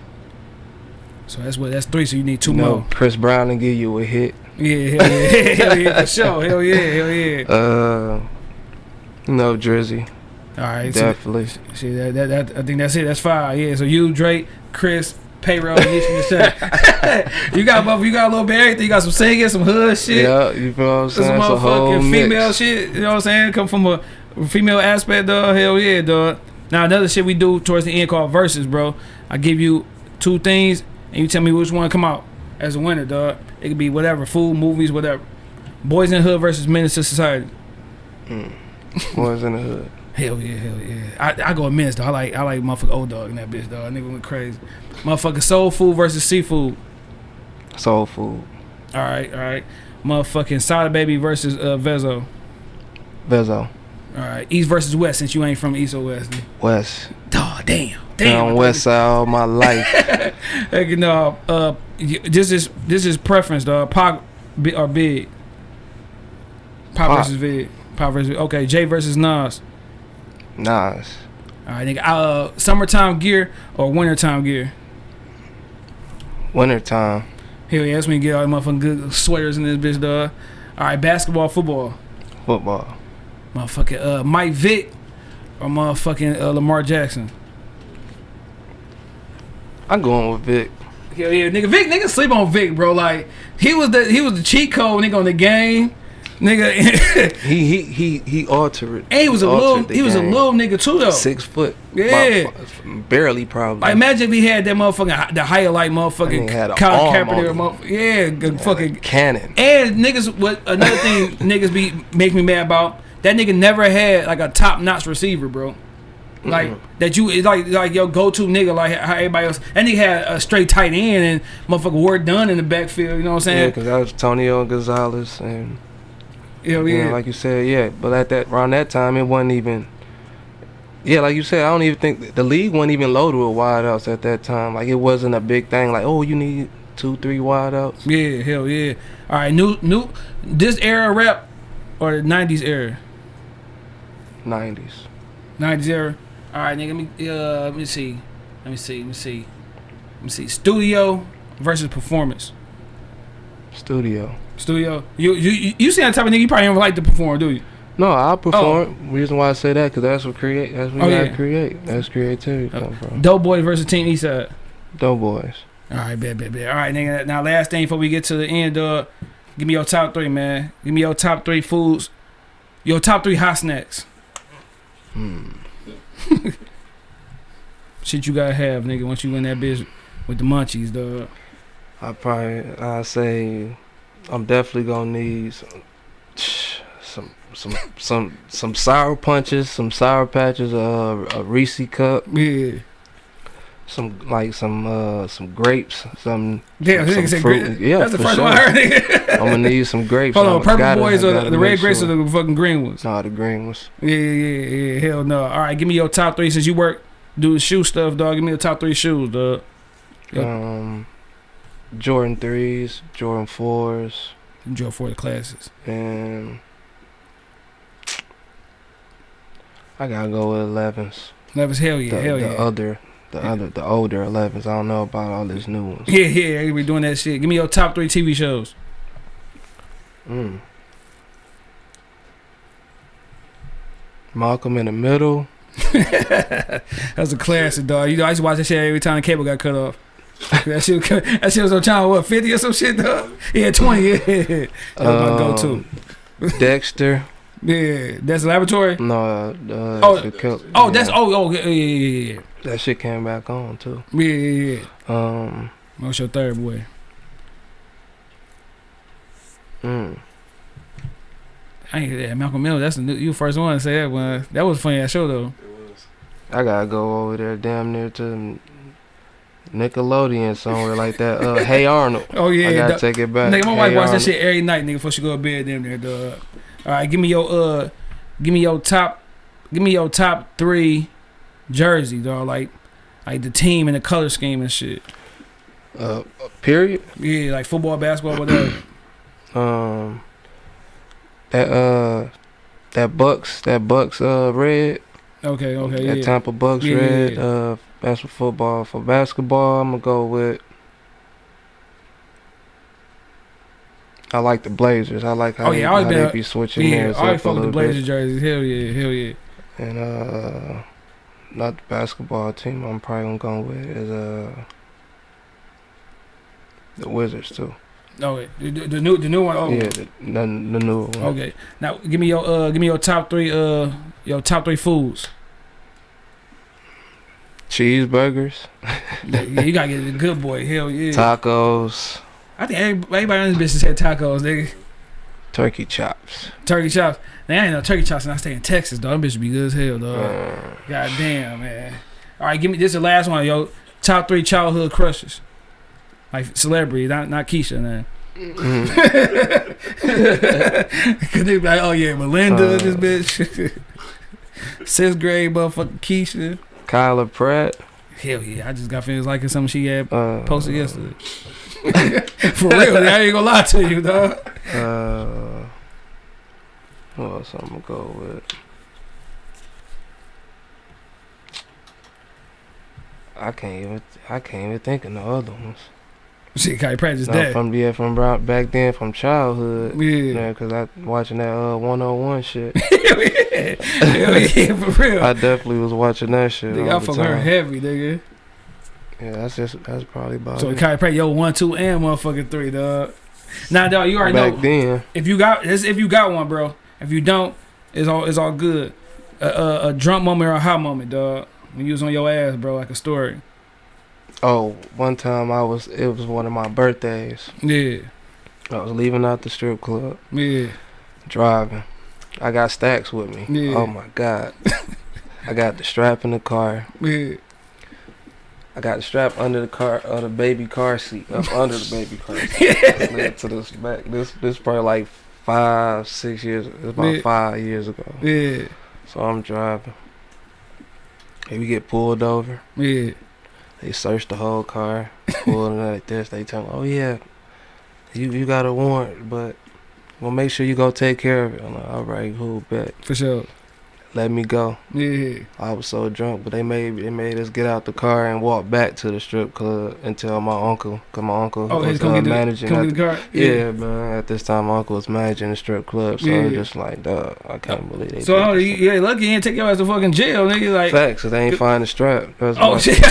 So that's what. That's three. So you need two You know, more. Chris Brown to give you a hit. Yeah, hell yeah, hell yeah, for sure. Hell yeah, hell yeah. Uh, know, Drizzy. All right, so, Definitely. see that, that that I think that's it. That's five. Yeah. So you, Drake, Chris, payroll, you You got both. You got a little bit of everything. You got some singing, some hood shit. Yeah, you feel what I'm Some saying? It's a whole mix. female shit. You know what I'm saying? Come from a female aspect, dog. Hell yeah, dog. Now another shit we do towards the end called verses, bro. I give you two things and you tell me which one come out as a winner, dog. It could be whatever, food, movies, whatever. Boys in the Hood versus Menace to Society. Boys in the hood. Hell yeah, hell yeah. I, I go a Menace though. I like I like motherfucker old dog in that bitch, dog. Nigga went crazy. Motherfucker soul food versus seafood. Soul food. All right, all right. Motherfucking Sada Baby versus uh, Vezzo. Vezzo. All right, East versus West. Since you ain't from East or West. West. Oh, damn, damn. on West Side all my life. You know, uh, this is this is preference, dog. Bi- or Big. Pop, Pac. versus Big. Pop versus okay. Jay versus Nas. Nas. All right, nigga. Uh, summertime gear or wintertime gear. Wintertime. Hell yeah, that's when you get all the motherfucking good sweaters in this bitch, dog. All right, basketball, football. Football. Motherfucking uh, Mike Vick or motherfucking uh, Lamar Jackson. I'm going with Vic. Hell yeah, nigga. Vic, nigga sleep on Vic, bro. Like he was the he was the cheat code nigga on the game. nigga. He he he he altered. and he was a little, he was a game. little nigga too though. six foot. Yeah. about barely probably. Like imagine if he had that motherfucking the highlight motherfucking a Colin Kaepernick, on motherfucker. Yeah, good fucking cannon. And niggas, what another thing niggas be make me mad about? That nigga never had like a top notch receiver, bro. Like that you it's like like your go to nigga like how everybody else. And he had a straight tight end and motherfucker Warrick Dunn in the backfield. You know what I'm Yeah, saying? because that was Tonio Gonzalez and Hell you yeah. know, like you said, yeah. But at that around that time, it wasn't even. Yeah, like you said, I don't even think the league wasn't even loaded with wideouts at that time. Like it wasn't a big thing. Like oh, you need two, three wideouts. yeah, hell yeah. All right, new new this era rep or the '90s era. Nineties. 90s era. All right, nigga. Let me uh, let me see. Let me see. Let me see. Let me see. Studio versus performance. Studio. Studio. You you you- see that type of nigga. You probably don't like to perform, do you? No, I perform. Reason why I say that because that's what create. That's what Oh, you gotta yeah. create. That's creativity Oh. come from. Doughboyz versus Team Eastside. Doughboyz. All right, bet, bet, bet. All right, nigga. Now, last thing before we get to the end, uh, give me your top three, man. Give me your top three foods. Your top three hot snacks. Hmm. Shit you gotta have, nigga. Once you in that bitch with the munchies, dog. I probably I say I'm definitely gonna need some some some some some sour punches, some sour patches, uh, a Reese cup, Yeah. Some like some uh some grapes, some Damn, some said fruit. great. Yeah, That's the first sure. one I heard. I'm gonna need some grapes. Hold on, purple gotta- boys or the, the red grapes sure. or the fucking green ones? Nah, the green ones. Yeah, yeah, yeah. Hell no. All right, give me your top three since you work do the shoe stuff, dog. Give me the top three shoes, dog. Yep. Um, Jordan threes, Jordan fours, Jordan four the classes. and I gotta go with elevens. Levis, hell yeah, the, hell the yeah. other, the other, the older 11s. I don't know about all these new ones. Yeah, yeah, be doing that shit. Give me your top three TV shows. Mm. Malcolm in the Middle. that was a classic, dog. You know, I used to watch that shit every time the cable got cut off. that shit, that shit was on channel what fifty or some shit, dog. Yeah, twenty. Yeah, that was my go-to. Um, Dexter. Yeah, that's laboratory. No, uh, uh, Oh, the Oh, that's oh oh yeah yeah yeah that shit came back on too. yeah yeah yeah. yeah. Um, What's your third boy? mm, I ain't that Malcolm Miller. That's the new, you first one to say that one. That was a funny ass show though. It was. I gotta go over there, damn near to Nickelodeon somewhere like that. Uh, hey Arnold. Oh yeah, I gotta dog. take it back. Nigga, my wife Hey watch that shit every night, nigga, before she go to bed. Damn there, dog. All right, give me your uh, give me your top, give me your top three jersey, dog. Like, like the team and the color scheme and shit. Uh, period. Yeah, like football, basketball, whatever. Um, that uh, that Bucks, that Bucks uh red. Okay, okay, yeah. That yeah. Tampa Bucks Yeah, yeah, red. yeah. Uh, that's for football. For basketball, I'm gonna go with. I like the Blazers. I like how, Oh, they, yeah, I always how been they be switching Yeah, theirs I always fuck with the Blazers bit. jerseys. Hell yeah, hell yeah. And uh, not the basketball team. I'm probably gonna go with is uh the Wizards too. No, wait, the, the, new the new one. Oh, Yeah, the, the, the new one. okay. Now give me your uh, give me your top three uh, your top three foods. Cheeseburgers, yeah, you gotta get the good boy. Hell yeah. tacos, I think every- everybody on this business had tacos, nigga. Turkey chops. Turkey chops. They ain't no turkey chops and I stay in Texas, dog. Them bitches be good as hell, dog. Uh, God damn, man. All right, give me this is the last one, yo. Top three childhood crushes. Like celebrity, not not Keisha, man. mm, Cause they be like, oh yeah, Melinda, Uh. this bitch. Sixth grade motherfucking Keisha. Kyla Pratt. Hell yeah, I just got finished liking something she had Uh, posted yesterday. For real, I ain't gonna lie to you, dog. Uh, what else I'm gonna go with? I can't even. I can't even think of no other ones. Shit, Kai Pratt just No, dead. from yeah, from back then, from childhood. Yeah. Yeah, cause I watching that uh 101 shit. Yeah. Yeah, for real. I definitely was watching that shit. Nigga, I fuck her heavy, nigga. Yeah, that's just that's probably about So it. Pratt, yo, one, two, and motherfucking three, dog. Nah, dog, you already Back know. then, If you got this, if you got one, bro. If you don't, it's all it's all good. A, a, a drunk moment or a hot moment, dog. When you was on your ass, bro, like a story. oh, one time I was, it was one of my birthdays. Yeah, I was leaving out the strip club, yeah, driving. I got stacks with me. Yeah. Oh my god. I got the strap in the car. yeah. I got the strap under the car, uh, the baby car seat, up under the baby car seat. Slid to this back. This this probably like five, six years. It's about Yeah. five years ago. Yeah, So I'm driving. And we get pulled over. yeah. They search the whole car, pulling it like this. They tell me, "Oh yeah, you you got a warrant, but we'll make sure you go take care of it." I'm like, "All right, cool, bet." For sure. Let me go. Yeah. I was so drunk, but they made they made us get out the car and walk back to the strip club and tell my uncle, cause my uncle Oh, was uh, the, managing. at the car. yeah, man. At this time, my uncle was managing the strip club, so it was Yeah. just like, dog, I can't believe they. So oh, you, yeah, lucky you didn't take your ass to fucking jail, nigga. Like, facts, cause they ain't find the strap. That's oh shit.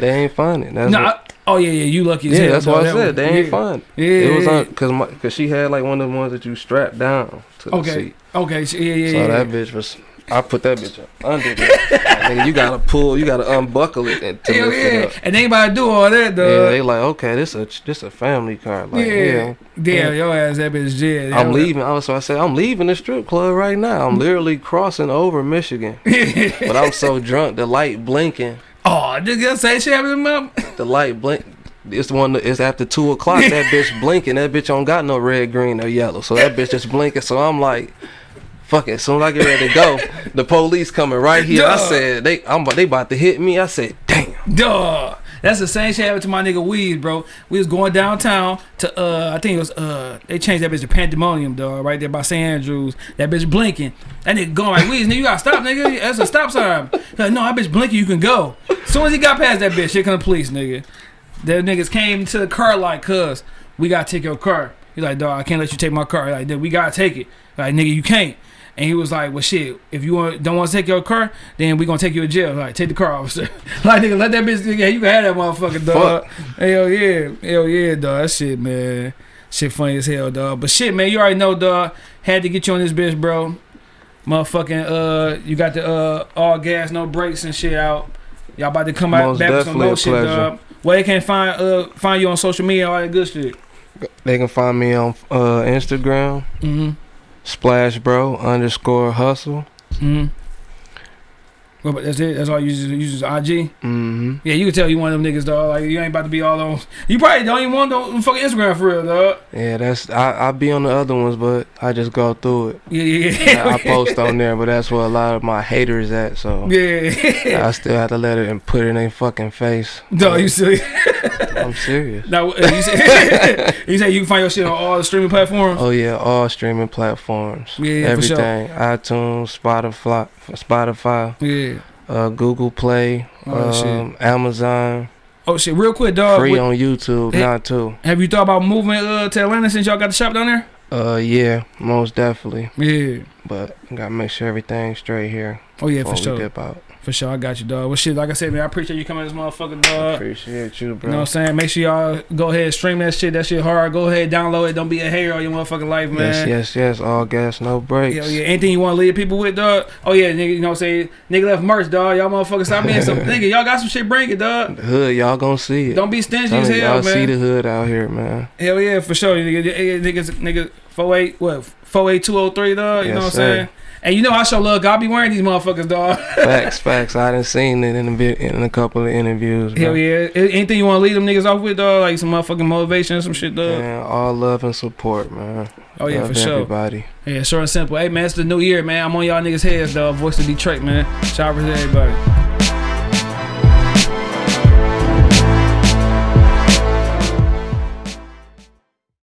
they ain't find it. That's nah, what, I- oh yeah, yeah, you lucky. As yeah, hell, that's what I that said. one. They ain't yeah. find. Yeah, It was yeah, on because my because she had like one of the ones that you strap down to the Okay. seat. Okay, sh- yeah, yeah, So yeah. that bitch was. I put that bitch up under nigga, you gotta pull, you gotta unbuckle it and to Hell lift it yeah, up. and anybody do all that, dog. Yeah, they like, okay, this a this a family car. Like, yeah, yeah, damn, your ass that bitch jail. I'm leaving. Also, I said I'm leaving the strip club right now. I'm mm-hmm. literally crossing over Michigan, but I'm so drunk. The light blinking. oh, nigga, say shit happened him. The light blink. It's the one. that- It's after two o'clock. That bitch blinking. That bitch don't got no red, green, or yellow. So that bitch just blinking. So I'm like, fuck it. As soon as I get ready to go, the police coming right here. I said they. I'm. about- They about to hit me. I said, damn. Duh. That's the same shit happened to my nigga Weed, bro. We was going downtown to uh I think it was uh they changed that bitch to Pandemonium, dog, right there by St. Andrews. That bitch blinking. That nigga going like Weeds, nigga, you gotta stop, nigga. That's a stop sign. Like, no, that bitch blinking, you can go. As soon as he got past that bitch, here come the police, nigga. The niggas came to the car like, cuz, we gotta take your car. He like, dog, I can't let you take my car. Like, "Nigga, we gotta take it. Like, nigga, you can't. And he was like, well, shit, if you want, don't want to take your car, then we going to take you to jail. Like, take the car, officer. like, nigga, let that bitch, yeah, you can have that motherfucker, dog. Hell yeah. Hell yeah, dog. That shit, man. Shit funny as hell, dog. But shit, man, you already know, dog. Had to get you on this bitch, bro. Motherfucking, uh, you got the, uh, all gas, no brakes and shit out. Y'all about to come out Most back with some definitely more a shit, pleasure. dog. Where they can find, uh, find you on social media, all that good shit. They can find me on uh, Instagram, Mm-hmm. Splash Bro underscore Hustle. Mm-hmm. Well, but that's it. That's all you use. Use IG. Mm-hmm. Yeah, you can tell you one of them niggas, dog. Like you ain't about to be all on. You probably don't even want no fucking Instagram for real, dog. Yeah, that's I I be on the other ones, but I just go through it. Yeah, yeah, yeah. I, I post on there, but that's where a lot of my haters at. So Yeah. I still have to let it and put it in their fucking face. Dog, you silly. I'm serious. Now, uh, you say you say you can find your shit on all the streaming platforms. Oh yeah, all streaming platforms. Yeah, yeah, for sure. everything. iTunes, Spotify, Spotify, Yeah. Uh, Google Play, Oh, um, Amazon. Oh shit, real quick, dog. Free with- on YouTube Hey. now too. have you thought about moving uh, to Atlanta since y'all got the shop down there? Uh, yeah, most definitely. Yeah. But I gotta make sure everything's straight here Oh yeah, for sure. For sure, I got you, dog. Well, shit, like I said, man, I appreciate you coming this motherfucker, dog. Appreciate you, bro. You know what I'm saying? Make sure y'all go ahead stream that shit. That shit hard. Go ahead, download it. Don't be a hater all your motherfucking life, man. Yes, yes, yes. All gas, no brakes. Hell yeah. Anything you want to leave people with, dog? Oh yeah, nigga. You know what I'm saying? Nigga left merch, dog. Y'all motherfuckers stop being some nigga. Y'all got some shit. Bring it, dog. The hood, y'all gonna see it. Don't be stingy as hell, y'all see the hood out here, man. Hell yeah, for sure. Nigga, nigga, niggas, nigga, four eight what? Four eight two zero three, dog. You Yes, know what I'm saying? And you know I show love. I'll be wearing these motherfuckers, dog. Facts, facts. I done seen it in a in a couple of interviews. Bro. Hell yeah. Anything you want to leave them niggas off with, dog? Like some motherfucking motivation, some shit, dog. Man, all love and support, man. Oh yeah, Love for sure. Everybody. Yeah, short and simple. Hey man, it's the new year, man. I'm on y'all niggas' heads, dog. Voice of Detroit, man. Shout out to everybody.